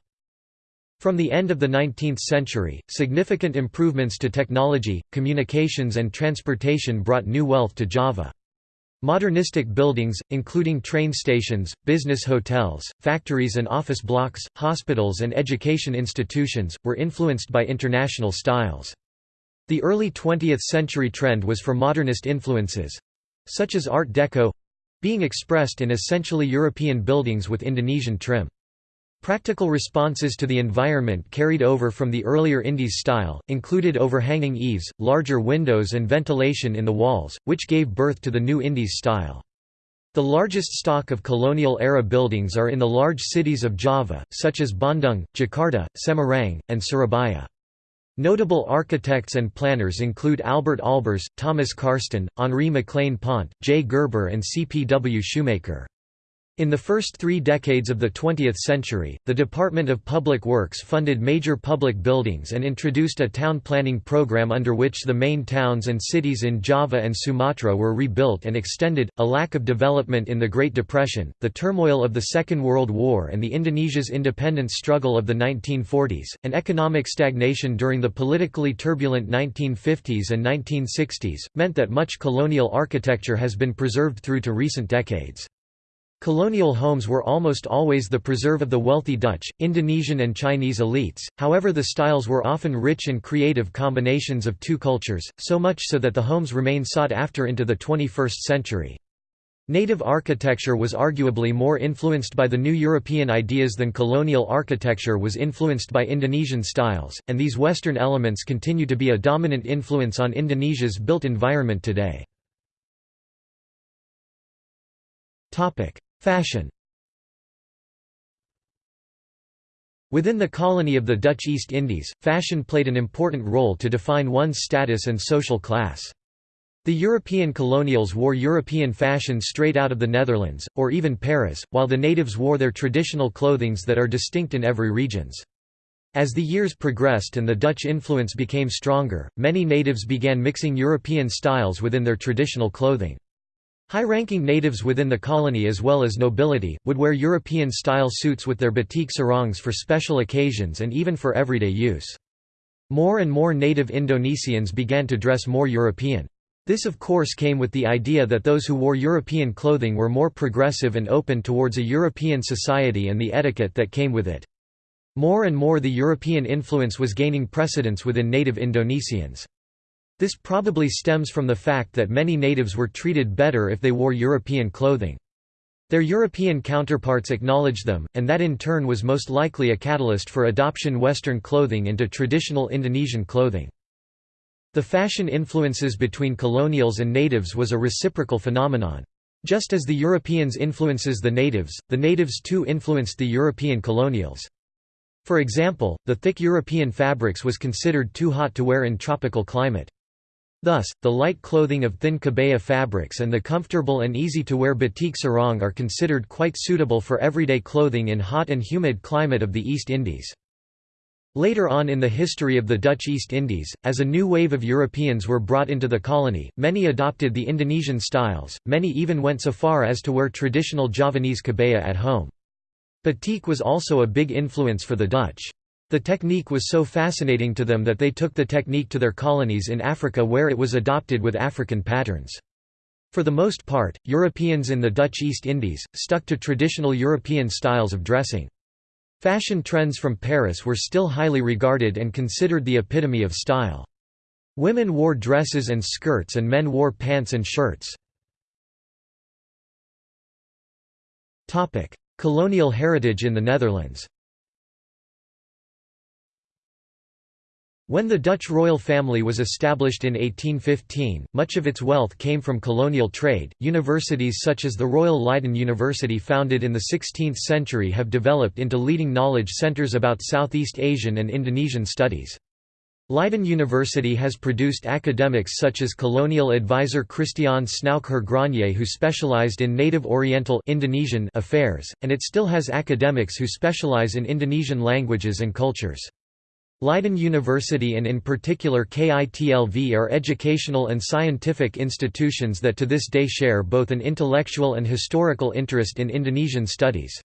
From the end of the 19th century, significant improvements to technology, communications and transportation brought new wealth to Java. Modernistic buildings, including train stations, business hotels, factories and office blocks, hospitals and education institutions, were influenced by international styles. The early 20th century trend was for modernist influences—such as Art Deco—being expressed in essentially European buildings with Indonesian trim. Practical responses to the environment carried over from the earlier Indies style, included overhanging eaves, larger windows and ventilation in the walls, which gave birth to the new Indies style. The largest stock of colonial-era buildings are in the large cities of Java, such as Bandung, Jakarta, Semarang, and Surabaya. Notable architects and planners include Albert Aalbers, Thomas Karsten, Henri Maclaine Pont, J. Gerber and C. P. W. Schoemaker. In the first three decades of the 20th century, the Department of Public Works funded major public buildings and introduced a town planning program under which the main towns and cities in Java and Sumatra were rebuilt and extended. A lack of development in the Great Depression, the turmoil of the Second World War, and the Indonesia's independence struggle of the 1940s, and economic stagnation during the politically turbulent 1950s and 1960s, meant that much colonial architecture has been preserved through to recent decades. Colonial homes were almost always the preserve of the wealthy Dutch, Indonesian and Chinese elites, however the styles were often rich and creative combinations of two cultures, so much so that the homes remain sought after into the 21st century. Native architecture was arguably more influenced by the new European ideas than colonial architecture was influenced by Indonesian styles, and these Western elements continue to be a dominant influence on Indonesia's built environment today. Fashion Within the colony of the Dutch East Indies, fashion played an important role to define one's status and social class. The European colonials wore European fashion straight out of the Netherlands, or even Paris, while the natives wore their traditional clothings that are distinct in every regions. As the years progressed and the Dutch influence became stronger, many natives began mixing European styles within their traditional clothing. High-ranking natives within the colony as well as nobility, would wear European-style suits with their batik sarongs for special occasions and even for everyday use. More and more native Indonesians began to dress more European. This of course came with the idea that those who wore European clothing were more progressive and open towards a European society and the etiquette that came with it. More and more the European influence was gaining precedence within native Indonesians. This probably stems from the fact that many natives were treated better if they wore European clothing. Their European counterparts acknowledged them, and that in turn was most likely a catalyst for adoption Western clothing into traditional Indonesian clothing. The fashion influences between colonials and natives was a reciprocal phenomenon. Just as the Europeans influences the natives, the natives too influenced the European colonials. For example, the thick European fabrics was considered too hot to wear in tropical climate. Thus, the light clothing of thin kebaya fabrics and the comfortable and easy-to-wear batik sarong are considered quite suitable for everyday clothing in hot and humid climate of the East Indies. Later on in the history of the Dutch East Indies, as a new wave of Europeans were brought into the colony, many adopted the Indonesian styles, many even went so far as to wear traditional Javanese kebaya at home. Batik was also a big influence for the Dutch. The technique was so fascinating to them that they took the technique to their colonies in Africa where it was adopted with African patterns. For the most part, Europeans in the Dutch East Indies, stuck to traditional European styles of dressing. Fashion trends from Paris were still highly regarded and considered the epitome of style. Women wore dresses and skirts and men wore pants and shirts. Colonial heritage in the Netherlands When the Dutch royal family was established in 1815, much of its wealth came from colonial trade. Universities such as the Royal Leiden University, founded in the 16th century, have developed into leading knowledge centers about Southeast Asian and Indonesian studies. Leiden University has produced academics such as colonial advisor Christian Snouck Hurgronje who specialized in native Oriental Indonesian affairs, and it still has academics who specialize in Indonesian languages and cultures. Leiden University and in particular KITLV are educational and scientific institutions that to this day share both an intellectual and historical interest in Indonesian studies.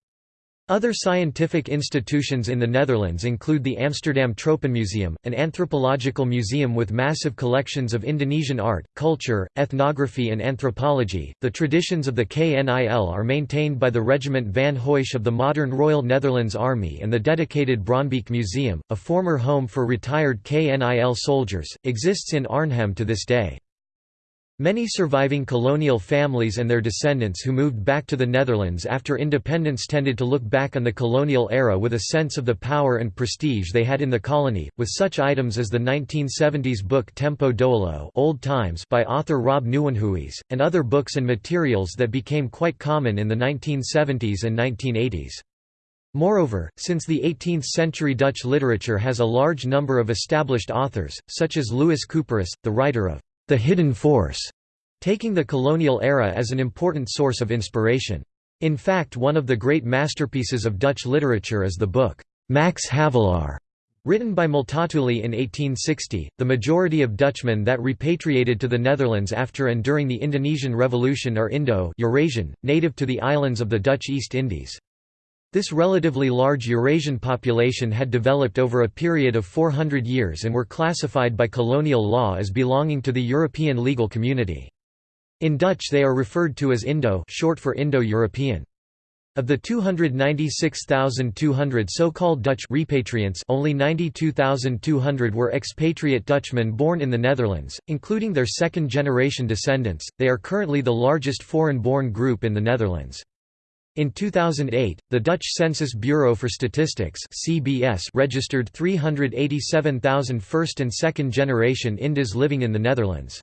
Other scientific institutions in the Netherlands include the Amsterdam Tropenmuseum, an anthropological museum with massive collections of Indonesian art, culture, ethnography, and anthropology. The traditions of the KNIL are maintained by the Regiment Van Heutsz of the modern Royal Netherlands Army, and the dedicated Bronbeek Museum, a former home for retired KNIL soldiers, exists in Arnhem to this day. Many surviving colonial families and their descendants who moved back to the Netherlands after independence tended to look back on the colonial era with a sense of the power and prestige they had in the colony, with such items as the 1970s book Tempo Dahulu Old Times by author Rob Nieuwenhuys, and other books and materials that became quite common in the 1970s and 1980s. Moreover, since the 18th-century Dutch literature has a large number of established authors, such as Louis Couperus, the writer of the hidden force, taking the colonial era as an important source of inspiration. In fact one of the great masterpieces of Dutch literature is the book, Max Havelaar, Written by Multatuli in 1860, the majority of Dutchmen that repatriated to the Netherlands after and during the Indonesian Revolution are Indo-Eurasian, native to the islands of the Dutch East Indies. This relatively large Eurasian population had developed over a period of 400 years and were classified by colonial law as belonging to the European legal community. In Dutch they are referred to as Indo short for Indo-European. Of the 296,200 so-called Dutch repatriants only 92,200 were expatriate Dutchmen born in the Netherlands, including their second-generation descendants, they are currently the largest foreign-born group in the Netherlands. In 2008, the Dutch Census Bureau for Statistics (CBS) registered 387,000 first and second generation Indos living in the Netherlands.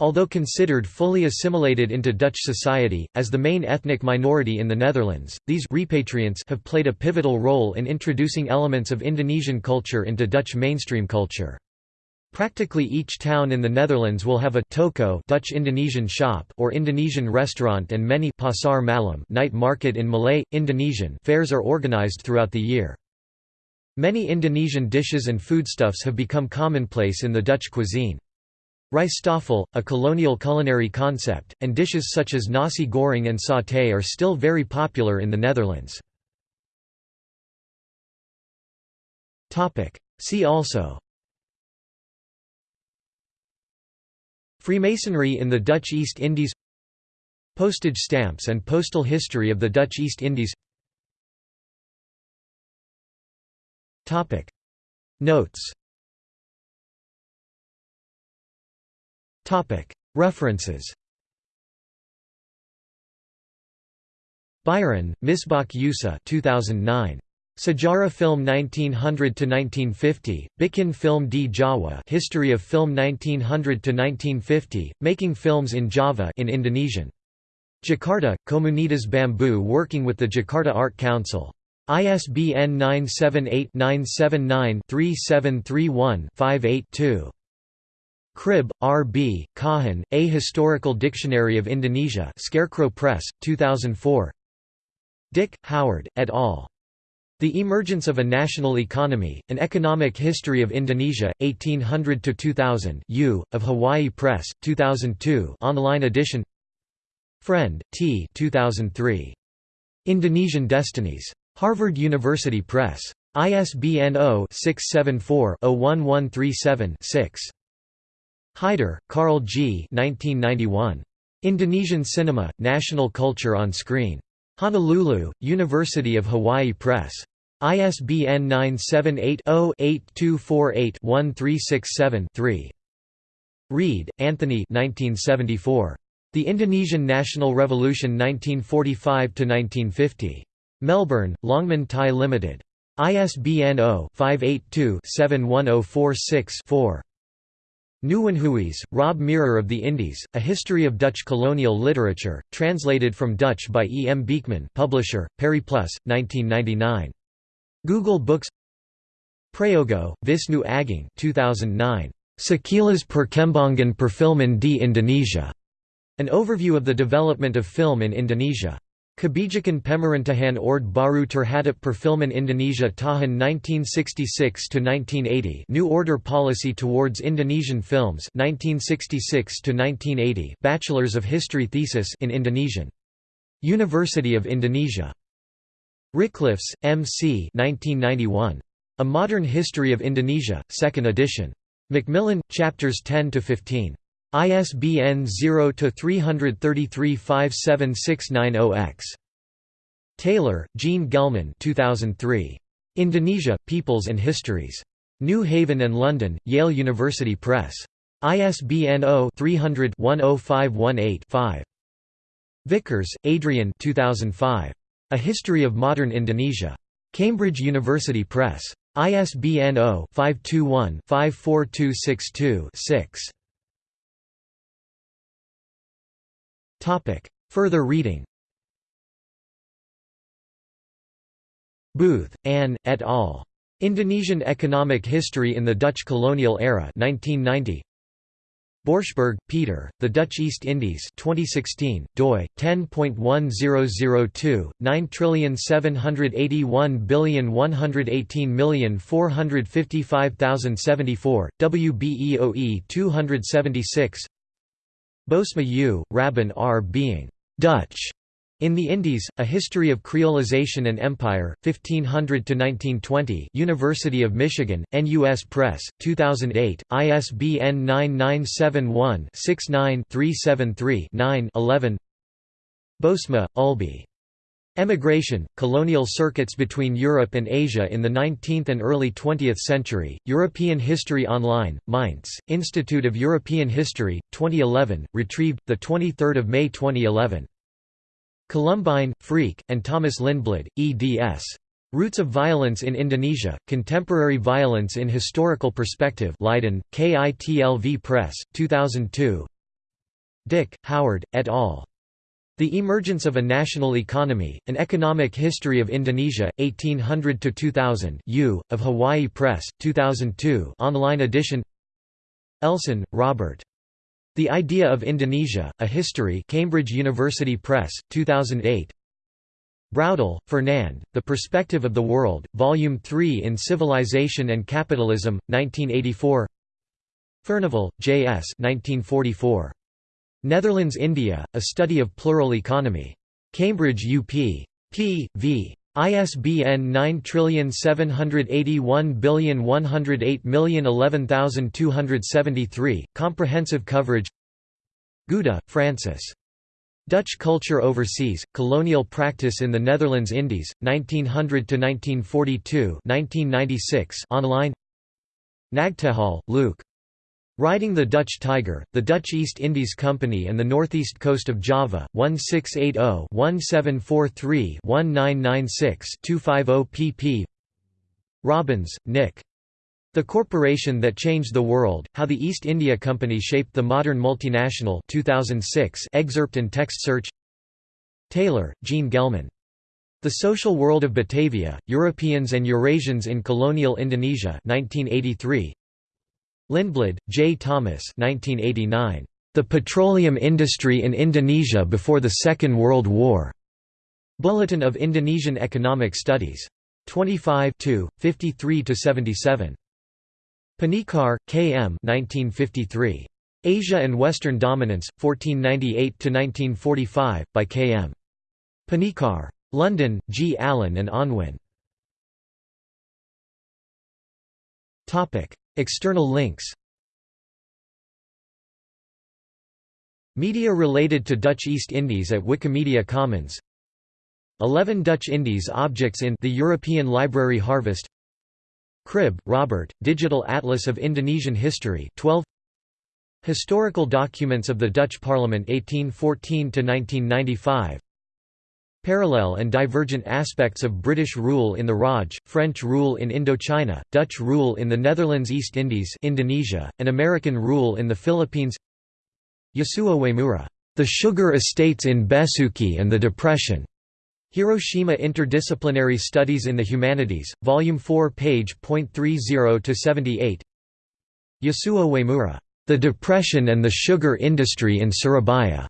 Although considered fully assimilated into Dutch society, as the main ethnic minority in the Netherlands, these repatriants have played a pivotal role in introducing elements of Indonesian culture into Dutch mainstream culture. Practically each town in the Netherlands will have a toko Dutch Indonesian shop or Indonesian restaurant and many pasar malam night market in Malay, Indonesian fairs are organized throughout the year. Many Indonesian dishes and foodstuffs have become commonplace in the Dutch cuisine. Rijsttafel, a colonial culinary concept, and dishes such as nasi goreng and satay are still very popular in the Netherlands. See also Freemasonry in the Dutch East Indies Postage stamps and postal history of the Dutch East Indies. Notes. References. Biran, Misbach Yusa 2009. Sejarah Film 1900 to 1950, Bikin Film di Jawa History of Film 1900 to 1950, Making Films in Java in Indonesian. Jakarta, Komunitas Bambu working with the Jakarta Art Council. ISBN 978 979 3731 582. Cribb, R. B., Kahin, A Historical Dictionary of Indonesia Scarecrow Press, 2004 Dick, Howard, et al. The Emergence of a National Economy, An Economic History of Indonesia, 1800–2000 U, of Hawaii Press, 2002 online edition Friend, T 2003. Indonesian Destinies. Harvard University Press. ISBN 0-674-01137-6. Heider, Karl G. 1991. Indonesian Cinema, National Culture on Screen. Honolulu, University of Hawaii Press. ISBN 978-0-8248-1367-3. Reid, Anthony The Indonesian National Revolution 1945–1950. Melbourne, Longman Thai Limited. ISBN 0-582-71046-4. Nieuwenhuys, Rob Mirror of the Indies, A History of Dutch Colonial Literature, translated from Dutch by E. M. Beekman publisher, Periplus, 1999. Google Books Prayogo, Visnu Agung 2009. Sekilas Perkembangan Perfilman di Indonesia. An overview of the development of film in Indonesia. Kebijakan Pemerintahan Orde Baru Terhadap Perfilman Indonesia Tahun 1966–1980 New Order Policy Towards Indonesian Films 1966–1980 Bachelors of History thesis in Indonesian. University of Indonesia. Ricklefs, M. C. 1991. A Modern History of Indonesia, 2nd edition. Macmillan, chapters 10–15. ISBN 0-333-57690-X. Taylor, Jean Gelman 2003. Indonesia, Peoples and Histories. New Haven and London, Yale University Press. ISBN 0-300-10518-5. Vickers, Adrian 2005. A History of Modern Indonesia. Cambridge University Press. ISBN 0-521-54262-6. Topic. Further reading Booth, Anne, et al. Indonesian Economic History in the Dutch Colonial Era 1990. Borschberg, Peter, The Dutch East Indies 2016, doi, 10.1002, 9781118455074, WBEOE 276 Bosma U, Raben R. Being Dutch in the Indies, A History of Creolization and Empire, 1500–1920 University of Michigan, NUS Press, 2008, ISBN 9971-69-373-9 11 Bosma, Ulbe. Emigration, Colonial Circuits Between Europe and Asia in the 19th and early 20th Century, European History Online, Mainz, Institute of European History, 2011, retrieved, 23 May 2011. Colombijn, Freek, and Thomas Lindblad, eds. Roots of Violence in Indonesia, Contemporary Violence in Historical Perspective Leiden, KITLV Press, 2002 Dick, Howard, et al. The Emergence of a National Economy, An Economic History of Indonesia, 1800–2000 U, of Hawaii Press, 2002 online edition Elson, Robert. The Idea of Indonesia, A History Cambridge University Press, 2008 Braudel, Fernand, The Perspective of the World, Volume 3 in Civilization and Capitalism, 1984 Furnivall, J. S. 1944. Netherlands India, A Study of Plural Economy. Cambridge UP. p. v. ISBN 9781108011273, comprehensive coverage Gouda, Francis. Dutch culture overseas, colonial practice in the Netherlands Indies, 1900–1942 online Nagtegaal, Luke. Riding the Dutch Tiger, the Dutch East Indies Company and the northeast coast of Java, 1680-1743-1996-250 pp. Robbins, Nick. The Corporation That Changed the World, How the East India Company Shaped the Modern Multinational 2006 excerpt and text search Taylor, Jean Gelman. The Social World of Batavia, Europeans and Eurasians in Colonial Indonesia 1983. Lindblad, J. Thomas 1989. The Petroleum Industry in Indonesia Before the Second World War. Bulletin of Indonesian Economic Studies. 25 53–77. Panikkar, K. M. 1953. Asia and Western Dominance, 1498–1945, by K. M. Panikkar. London, G. Allen and Unwin. External links. Media related to Dutch East Indies at Wikimedia Commons. 11 Dutch Indies objects in the European Library Harvest. Cribb, Robert, Digital Atlas of Indonesian History 12 Historical documents of the Dutch Parliament 1814–1995 Parallel and divergent aspects of British rule in the Raj, French rule in Indochina, Dutch rule in the Netherlands East Indies Indonesia, and American rule in the Philippines Yasuo Uemura, The Sugar Estates in Besuki and the Depression. Hiroshima Interdisciplinary Studies in the Humanities, Volume 4 page .30–78 Yasuo Uemura, The Depression and the Sugar Industry in Surabaya.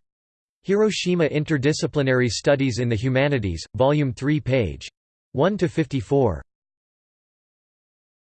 Hiroshima Interdisciplinary Studies in the Humanities, Volume 3 page 1–54